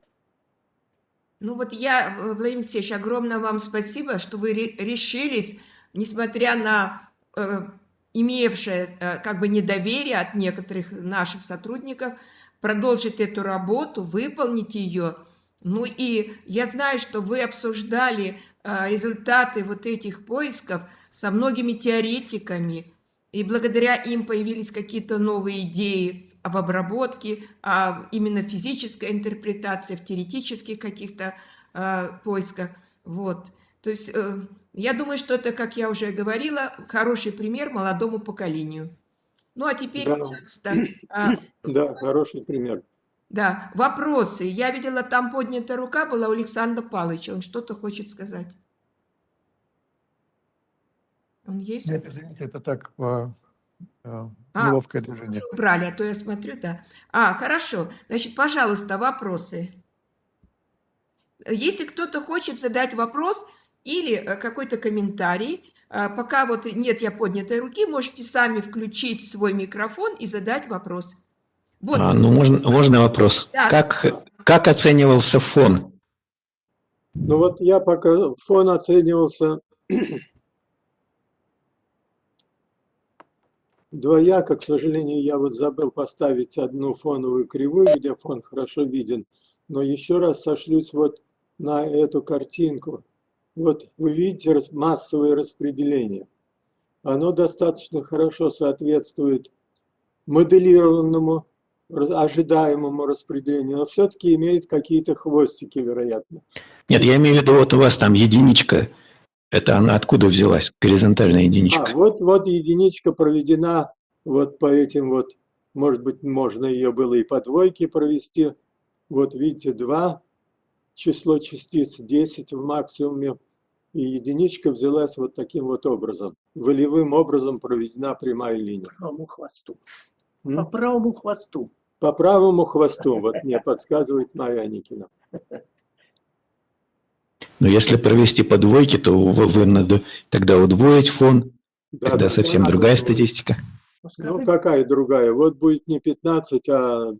Ну вот я, Владимир Алексеевич, огромное вам спасибо, что вы решились, несмотря на э, имевшее э, как бы недоверие от некоторых наших сотрудников, продолжить эту работу, выполнить ее. Ну и я знаю, что вы обсуждали результаты вот этих поисков со многими теоретиками, и благодаря им появились какие-то новые идеи в обработке, а именно физическая интерпретация в теоретических каких-то э, поисках. Вот. То есть э, я думаю, что это, как я уже говорила, хороший пример молодому поколению. Ну а теперь, да. пожалуйста. А, да, хороший пример. Да, вопросы. Я видела, там поднятая рука была у Александра Павловича. Он что-то хочет сказать. Он есть? Нет, извините, это так, а, неловкое а, движение. Брали, а то я смотрю, да. А, хорошо. Значит, пожалуйста, вопросы. Если кто-то хочет задать вопрос или э, какой-то комментарий, э, пока вот нет я поднятой руки, можете сами включить свой микрофон и задать вопрос. Вот. А, ну, можно, можно вопрос. Да. Как, как оценивался фон? Ну вот я пока фон оценивался *clears throat* двояко, к сожалению, я вот забыл поставить одну фоновую кривую, где фон хорошо виден, но еще раз сошлюсь вот на эту картинку. Вот вы видите массовое распределение. Оно достаточно хорошо соответствует моделированному, ожидаемому распределению, но все-таки имеет какие-то хвостики, вероятно. Нет, я имею в виду, вот у вас там единичка, это она откуда взялась, горизонтальная единичка? А, вот, вот единичка проведена вот по этим вот, может быть, можно ее было и по двойке провести. Вот видите, 2, число частиц 10 в максимуме, и единичка взялась вот таким вот образом. Волевым образом проведена прямая линия. По правому хвосту. М? По правому хвосту. По правому хвосту, вот мне подсказывает Майя Никина. Но если провести по двойке, то вы, вы надо тогда удвоить фон, да, тогда да, совсем да, другая статистика. Ну, какая другая? Вот будет не 15, а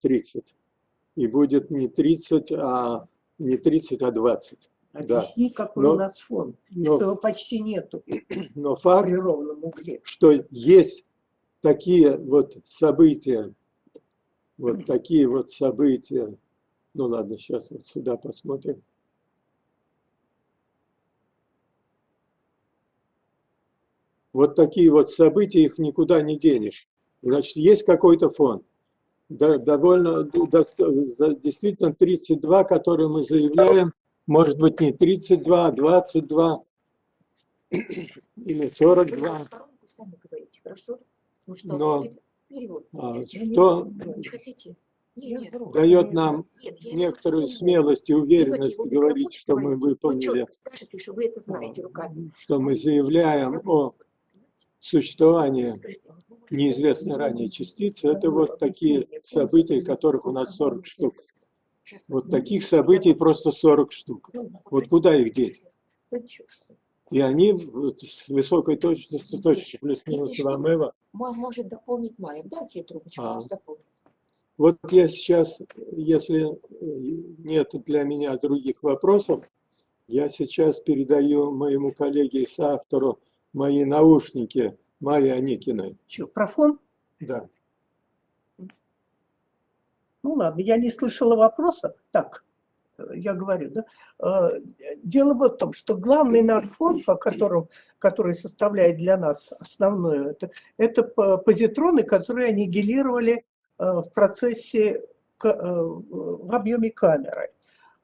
30. И будет не 30, а не 30, а 20. Объясни, да. какой но, у нас фон, но, что его почти нету но факт, при ровном угле. Что есть такие вот события, вот такие вот события. Ну ладно, сейчас вот сюда посмотрим. Вот такие вот события, их никуда не денешь. Значит, есть какой-то фон. Да, довольно, да, действительно 32, которые мы заявляем, может быть не 32, а 22 или 42. Но а, что дает нам некоторую смелость и уверенность говорить, что мы выполнили, что мы заявляем о существование неизвестной ранее частицы, это вот такие события, которых у нас 40 штук. Вот таких событий просто 40 штук. Вот куда их деть? И они с высокой точностью, точно плюс-минус Ламева. Может дополнить Майя. Дайте трубочку, а. Вот я сейчас, если нет для меня других вопросов, я сейчас передаю моему коллеге и соавтору мои наушники Майи Аникиной. Что, про фон? Да. Ну ладно, я не слышала вопроса. Так, я говорю, да. Э, дело вот в том, что главный наш фон, по которому, который составляет для нас основное, это, это позитроны, которые аннигилировали э, в процессе, э, в объеме камеры.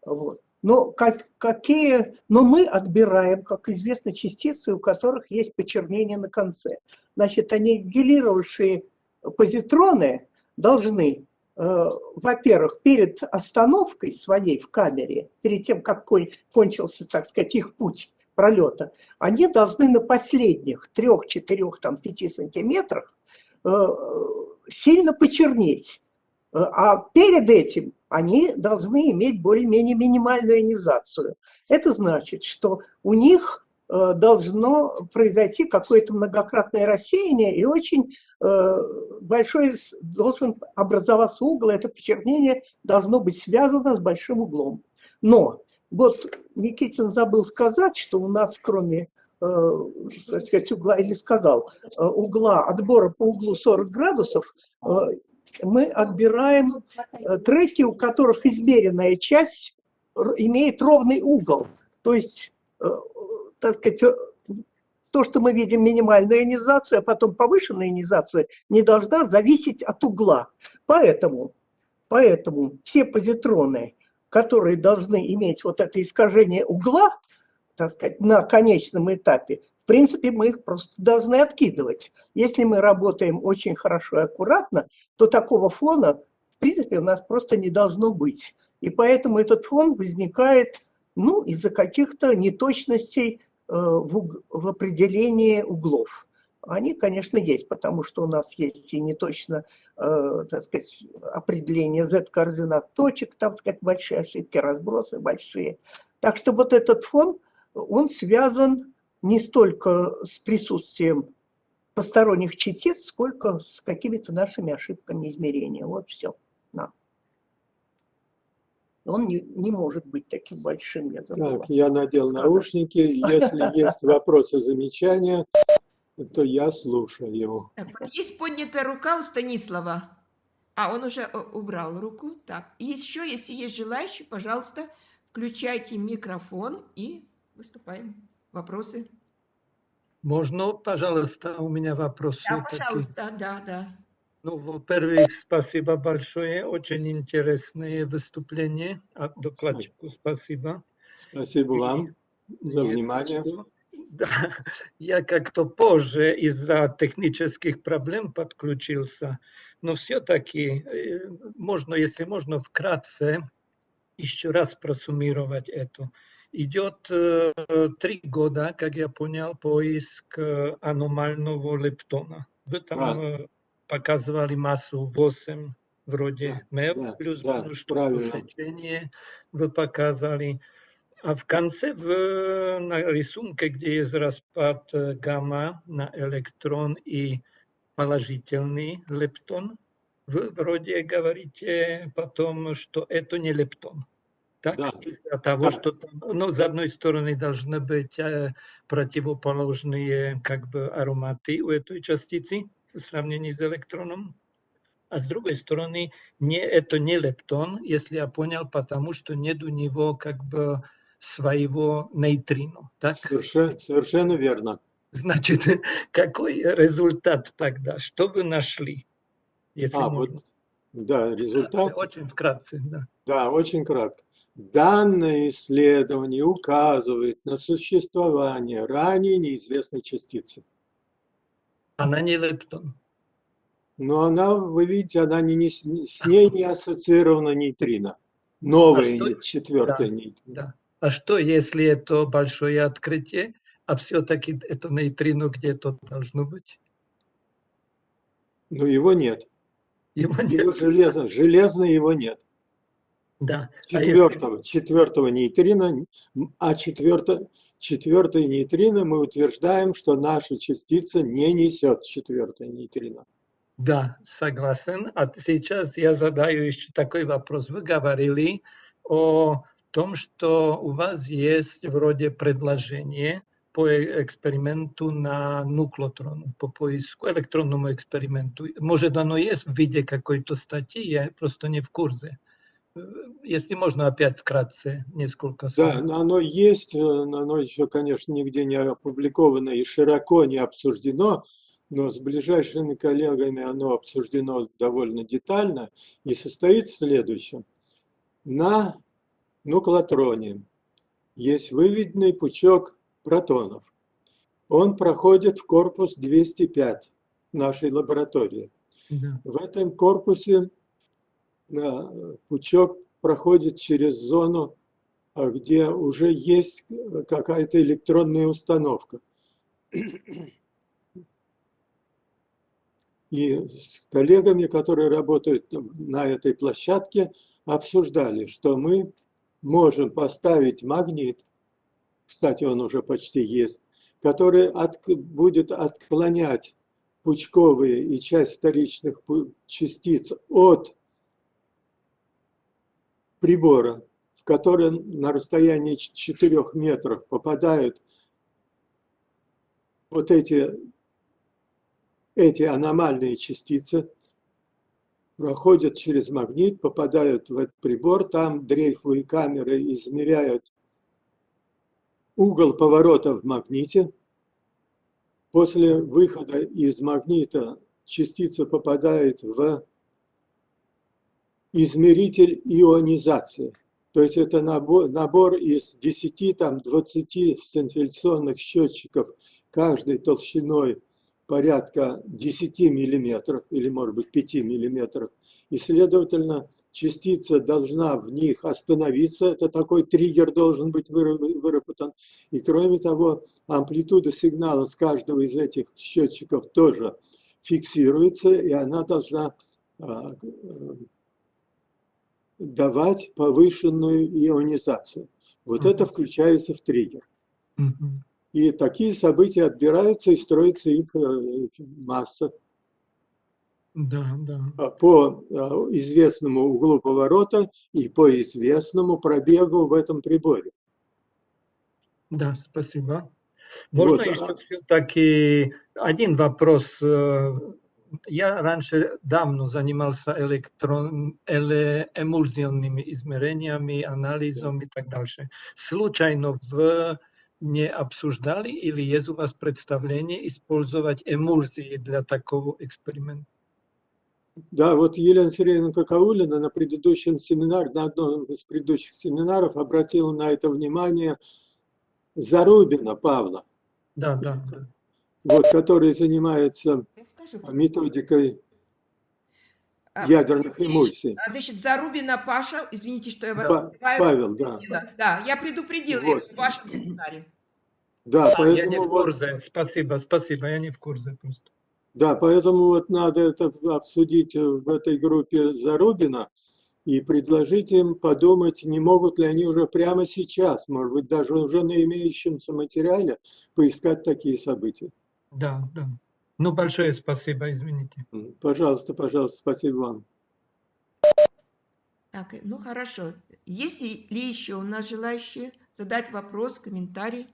Вот. Но, как, какие, но мы отбираем, как известно, частицы, у которых есть почернение на конце. Значит, аннигилировавшие позитроны должны, во-первых, перед остановкой своей в камере, перед тем, как кончился, так сказать, их путь пролета, они должны на последних трех, четырех, там, пяти сантиметрах э, сильно почернеть. Э, а перед этим они должны иметь более-менее минимальную ионизацию. Это значит, что у них э, должно произойти какое-то многократное рассеяние, и очень э, большой должен образоваться угол, это почернение должно быть связано с большим углом. Но вот Никитин забыл сказать, что у нас кроме так сказать, угла, или сказал, угла, отбора по углу 40 градусов, мы отбираем э, треки, у которых измеренная часть имеет ровный угол. То есть, э, так сказать, э, то, что мы видим минимальную ионизацию, а потом повышенная ионизация, не должна зависеть от угла. Поэтому, поэтому те позитроны, которые должны иметь вот это искажение угла, так сказать, на конечном этапе, принципе, мы их просто должны откидывать. Если мы работаем очень хорошо и аккуратно, то такого фона, в принципе, у нас просто не должно быть. И поэтому этот фон возникает ну, из-за каких-то неточностей в, в определении углов. Они, конечно, есть, потому что у нас есть и неточно, э, так сказать, определение z-координат точек, там, так сказать, большие ошибки, разбросы большие. Так что вот этот фон, он связан не столько с присутствием посторонних частиц, сколько с какими-то нашими ошибками измерения. Вот все. Он не, не может быть таким большим. Я так, я надел сказать. наушники. Если *laughs* есть вопросы, замечания, то я слушаю его. Так, есть поднятая рука у Станислава. А, он уже э, убрал руку. Так, еще, если есть желающие, пожалуйста, включайте микрофон и выступаем. Вопросы? Можно, пожалуйста, у меня вопросы? Да, пожалуйста, да, да. Ну, во-первых, спасибо большое, очень интересное выступление. А докладчику спасибо. Спасибо вам за внимание. Да, я как-то позже из-за технических проблем подключился, но все-таки э, можно, если можно, вкратце еще раз просуммировать это идет э, три года, как я понял, поиск э, аномального лептона. Вы там а. Показывали массу 8 вроде да, МЭВ, да, плюс да, что сечение вы показали. А в конце в, на рисунке, где есть распад гамма на электрон и положительный лептон, вы вроде говорите потом, что это не лептон. Так, да. из-за того, да. что там, ну, с одной стороны должны быть э, противоположные как бы ароматы у этой частицы в сравнении с электроном, а с другой стороны не, это не лептон, если я понял, потому что нет у него как бы своего нейтрино. Так? Совершенно, совершенно верно. Значит, *laughs* какой результат тогда? Что вы нашли? Если а, можно. вот, да, результат. Очень вкратце, да. Да, очень кратко. Данное исследование указывает на существование ранее неизвестной частицы. Она не лептон. Но она, вы видите, она не, не, с ней не ассоциирована нейтрино. Новая, а что, четвертая да, нейтрино. Да. А что, если это большое открытие, а все-таки это нейтрино где-то должно быть? Но его нет. Его нет. Его железно, железно его нет. Да. Четвертого, а если... четвертого нейтрина, а четвертое, четвертое нейтрино мы утверждаем, что наша частица не несет четвертое нейтрино. Да, согласен. А сейчас я задаю еще такой вопрос. Вы говорили о том, что у вас есть вроде предложение по эксперименту на нуклотрону, по поиску электронному эксперименту. Может, оно есть в виде какой-то статьи, я просто не в курсе. Если можно опять вкратце несколько слов. Да, но оно есть, э, оно еще, конечно, нигде не опубликовано и широко не обсуждено, но с ближайшими коллегами оно обсуждено довольно детально и состоит в следующем. На нуклотроне есть выведенный пучок протонов. Он проходит в корпус 205 нашей лаборатории. Да. В этом корпусе пучок проходит через зону, а, где уже есть какая-то электронная установка. И с коллегами, которые работают на этой площадке, обсуждали, что мы можем поставить магнит, кстати, он уже почти есть, который от, будет отклонять пучковые и часть вторичных частиц от прибора, в который на расстоянии 4 метров попадают вот эти, эти аномальные частицы, проходят через магнит, попадают в этот прибор, там дрейфовые камеры измеряют угол поворота в магните. После выхода из магнита частица попадает в измеритель ионизации. То есть это набор, набор из 10-20 там, 20 сцинтилляционных счетчиков каждой толщиной порядка 10 миллиметров или, может быть, 5 миллиметров. И, следовательно, частица должна в них остановиться. Это такой триггер должен быть выработан. И, кроме того, амплитуда сигнала с каждого из этих счетчиков тоже фиксируется, и она должна а, давать повышенную ионизацию. Вот это включается в триггер. И такие события отбираются и строится их э, масса. Да, да. А по э, известному углу поворота и по известному пробегу в этом приборе. Да, спасибо. Можно Вот, еще а- все-таки один вопрос э, я раньше давно занимался электрон, эле, эмульсионными измерениями, анализом и так дальше. Случайно в не обсуждали или есть у вас представление использовать эмульсии для такого эксперимента? Да, вот Елена Сергеевна Какаулина на предыдущем семинаре, на одном из предыдущих семинаров обратила на это внимание Зарубина Павла, Да, да, да. Вот, который занимается методикой А, ядерных эмульсий. а, Значит, Зарубина Паша, извините, что я вас перебиваю. Павел, да. Да, я предупредила Вот. в вашем семинаре. Да, А, я не поэтому в вот, курсе. Спасибо, спасибо, я не в курсе просто. да, поэтому вот надо это обсудить в этой группе Зарубина и предложить им подумать, не могут ли они уже прямо сейчас, может быть, даже уже на имеющемся материале поискать такие события. Да, да. Ну, большое спасибо, извините. Пожалуйста, пожалуйста, спасибо вам. Так, ну хорошо. Есть ли еще у нас желающие задать вопрос, комментарий?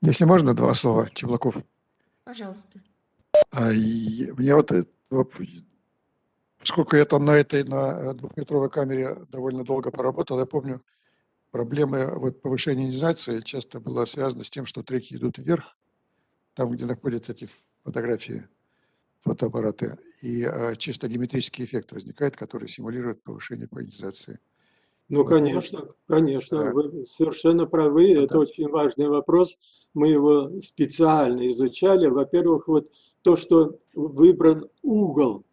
Если можно, два слова, Чеблаков. Пожалуйста. А, и Мне вот, поскольку я там на этой, на двухметровой камере довольно долго поработал, я помню, проблемы вот повышения ионизации часто было связано с тем, что треки идут вверх, там, где находятся эти фотографии, фотоаппараты, и э, чисто геометрический эффект возникает, который симулирует повышение по ионизации. Ну, конечно, конечно, Да. вы совершенно правы, Да. это очень важный вопрос. Мы его специально изучали. Во-первых, вот то, что выбран угол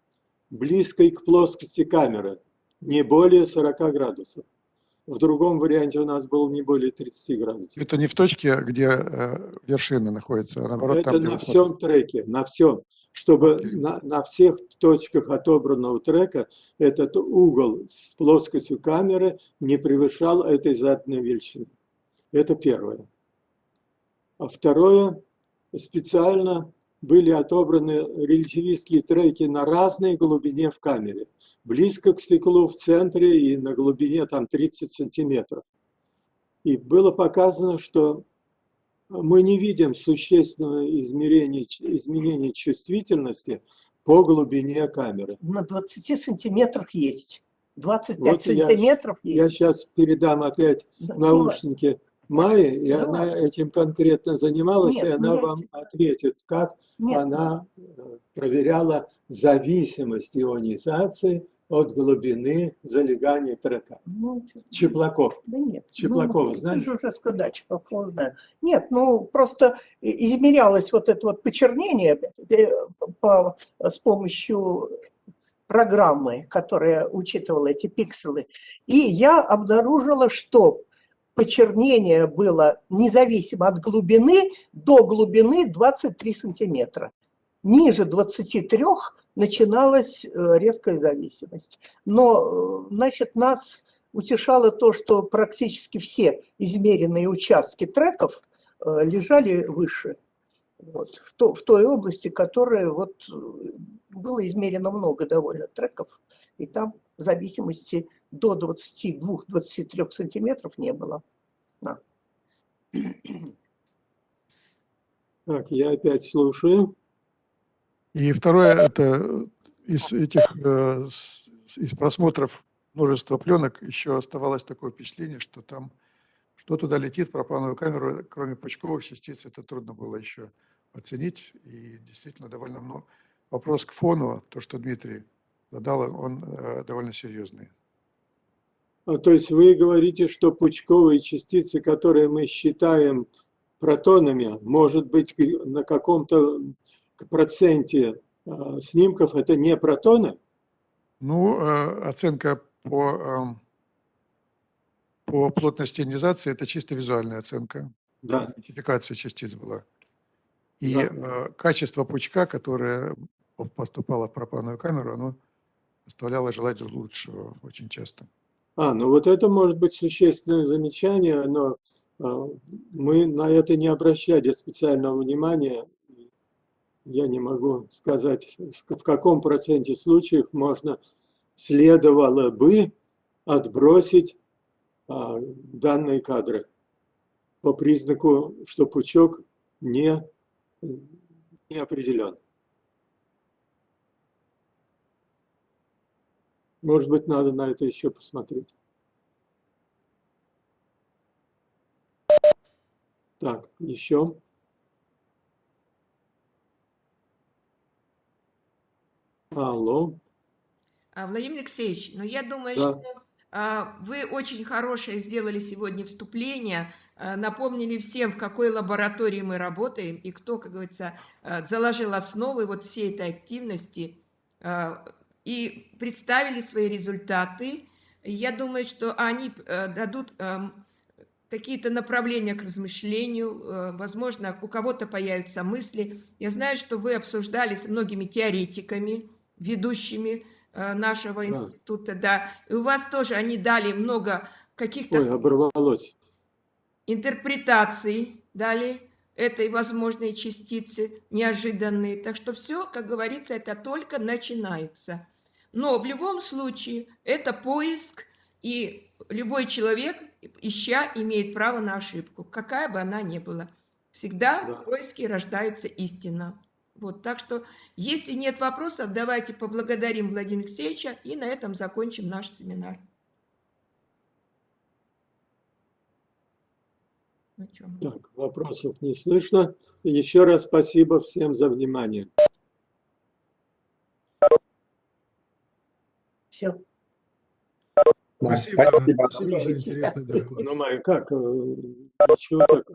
близкой к плоскости камеры, не более 40 градусов. В другом варианте у нас было не более 30 градусов. Это не в точке, где э, вершина находится, а наоборот, Это там, на высота. всем треке, на всем. Чтобы Окей. на, на всех точках отобранного трека этот угол с плоскостью камеры не превышал этой заданной величины. Это первое. А второе, специально были отобраны релятивистские треки на разной глубине в камере. Близко к стеклу в центре и на глубине там 30 сантиметров. И было показано, что мы не видим существенного измерения, изменения чувствительности по глубине камеры. На 20 сантиметрах есть. 25 Вот я- сантиметров есть. Я сейчас передам опять Да, наушники мае, и Да. она этим конкретно занималась, Нет, и она вам ответит, как Нет, она э, проверяла зависимость ионизации от глубины залегания трека. ну, Чеплаков. Да нет. Чеплакова ну, знаешь? Ты же уже сказал, да, Чеплакова знаю. Нет, ну просто измерялось вот это вот почернение э, по, с помощью программы, которая учитывала эти пикселы. И я обнаружила, что почернение было независимо от глубины до глубины 23 сантиметра. Ниже 23 начиналась э, резкая зависимость. Но, э, значит, нас утешало то, что практически все измеренные участки треков э, лежали выше. Вот, в, то- в той области, которая вот было измерено много довольно треков, и там зависимости до 22-23 сантиметров не было. Да. Так, я опять слушаю. И второе, это из этих, э, из просмотров множества пленок еще оставалось такое впечатление, что там, что туда летит в пропановую камеру, кроме пучковых частиц, это трудно было еще оценить. И действительно довольно много. Вопрос к фону, то, что Дмитрий задал, он э, довольно серьезный. А, То есть вы говорите, что пучковые частицы, которые мы считаем протонами, может быть, на каком-то проценте а, снимков это не протоны? Ну, э, оценка по, эм, по плотности ионизации – это чисто визуальная оценка. Да. Идентификация частиц была. И Да. э, качество пучка, которое по- поступало в пропанную камеру, оно оставляло желать лучшего очень часто. А, ну вот это может быть существенное замечание, но а, мы на это не обращали специального внимания. Я не могу сказать, в каком проценте случаев можно, следовало бы отбросить а, данные кадры по признаку, что пучок не, не определен. Может быть, надо на это еще посмотреть. Так, еще. Алло. А, Владимир Алексеевич, ну я думаю, Да. что а, вы очень хорошее сделали сегодня вступление, а, напомнили всем, в какой лаборатории мы работаем и кто, как говорится, а, заложил основы вот всей этой активности а, и представили свои результаты. Я думаю, что они а, дадут ам, какие-то направления к размышлению, э, возможно, у кого-то появятся мысли. Я знаю, что вы обсуждали с многими теоретиками, ведущими э, нашего Да. института, да, и у вас тоже они дали много каких-то Ой, оборвалось. интерпретаций, дали этой возможной частицы, неожиданные. Так что все, как говорится, это только начинается. Но в любом случае это поиск, и любой человек, ища, имеет право на ошибку, какая бы она ни была. Всегда Да. в поиске рождается истина. Вот, так что, если нет вопросов, давайте поблагодарим Владимира Алексеевича и на этом закончим наш семинар. Ну? Так, вопросов не слышно. Еще раз спасибо всем за внимание. Все. Спасибо, спасибо. спасибо за интересный доклад. Ну, Майя, как? э, Ничего так.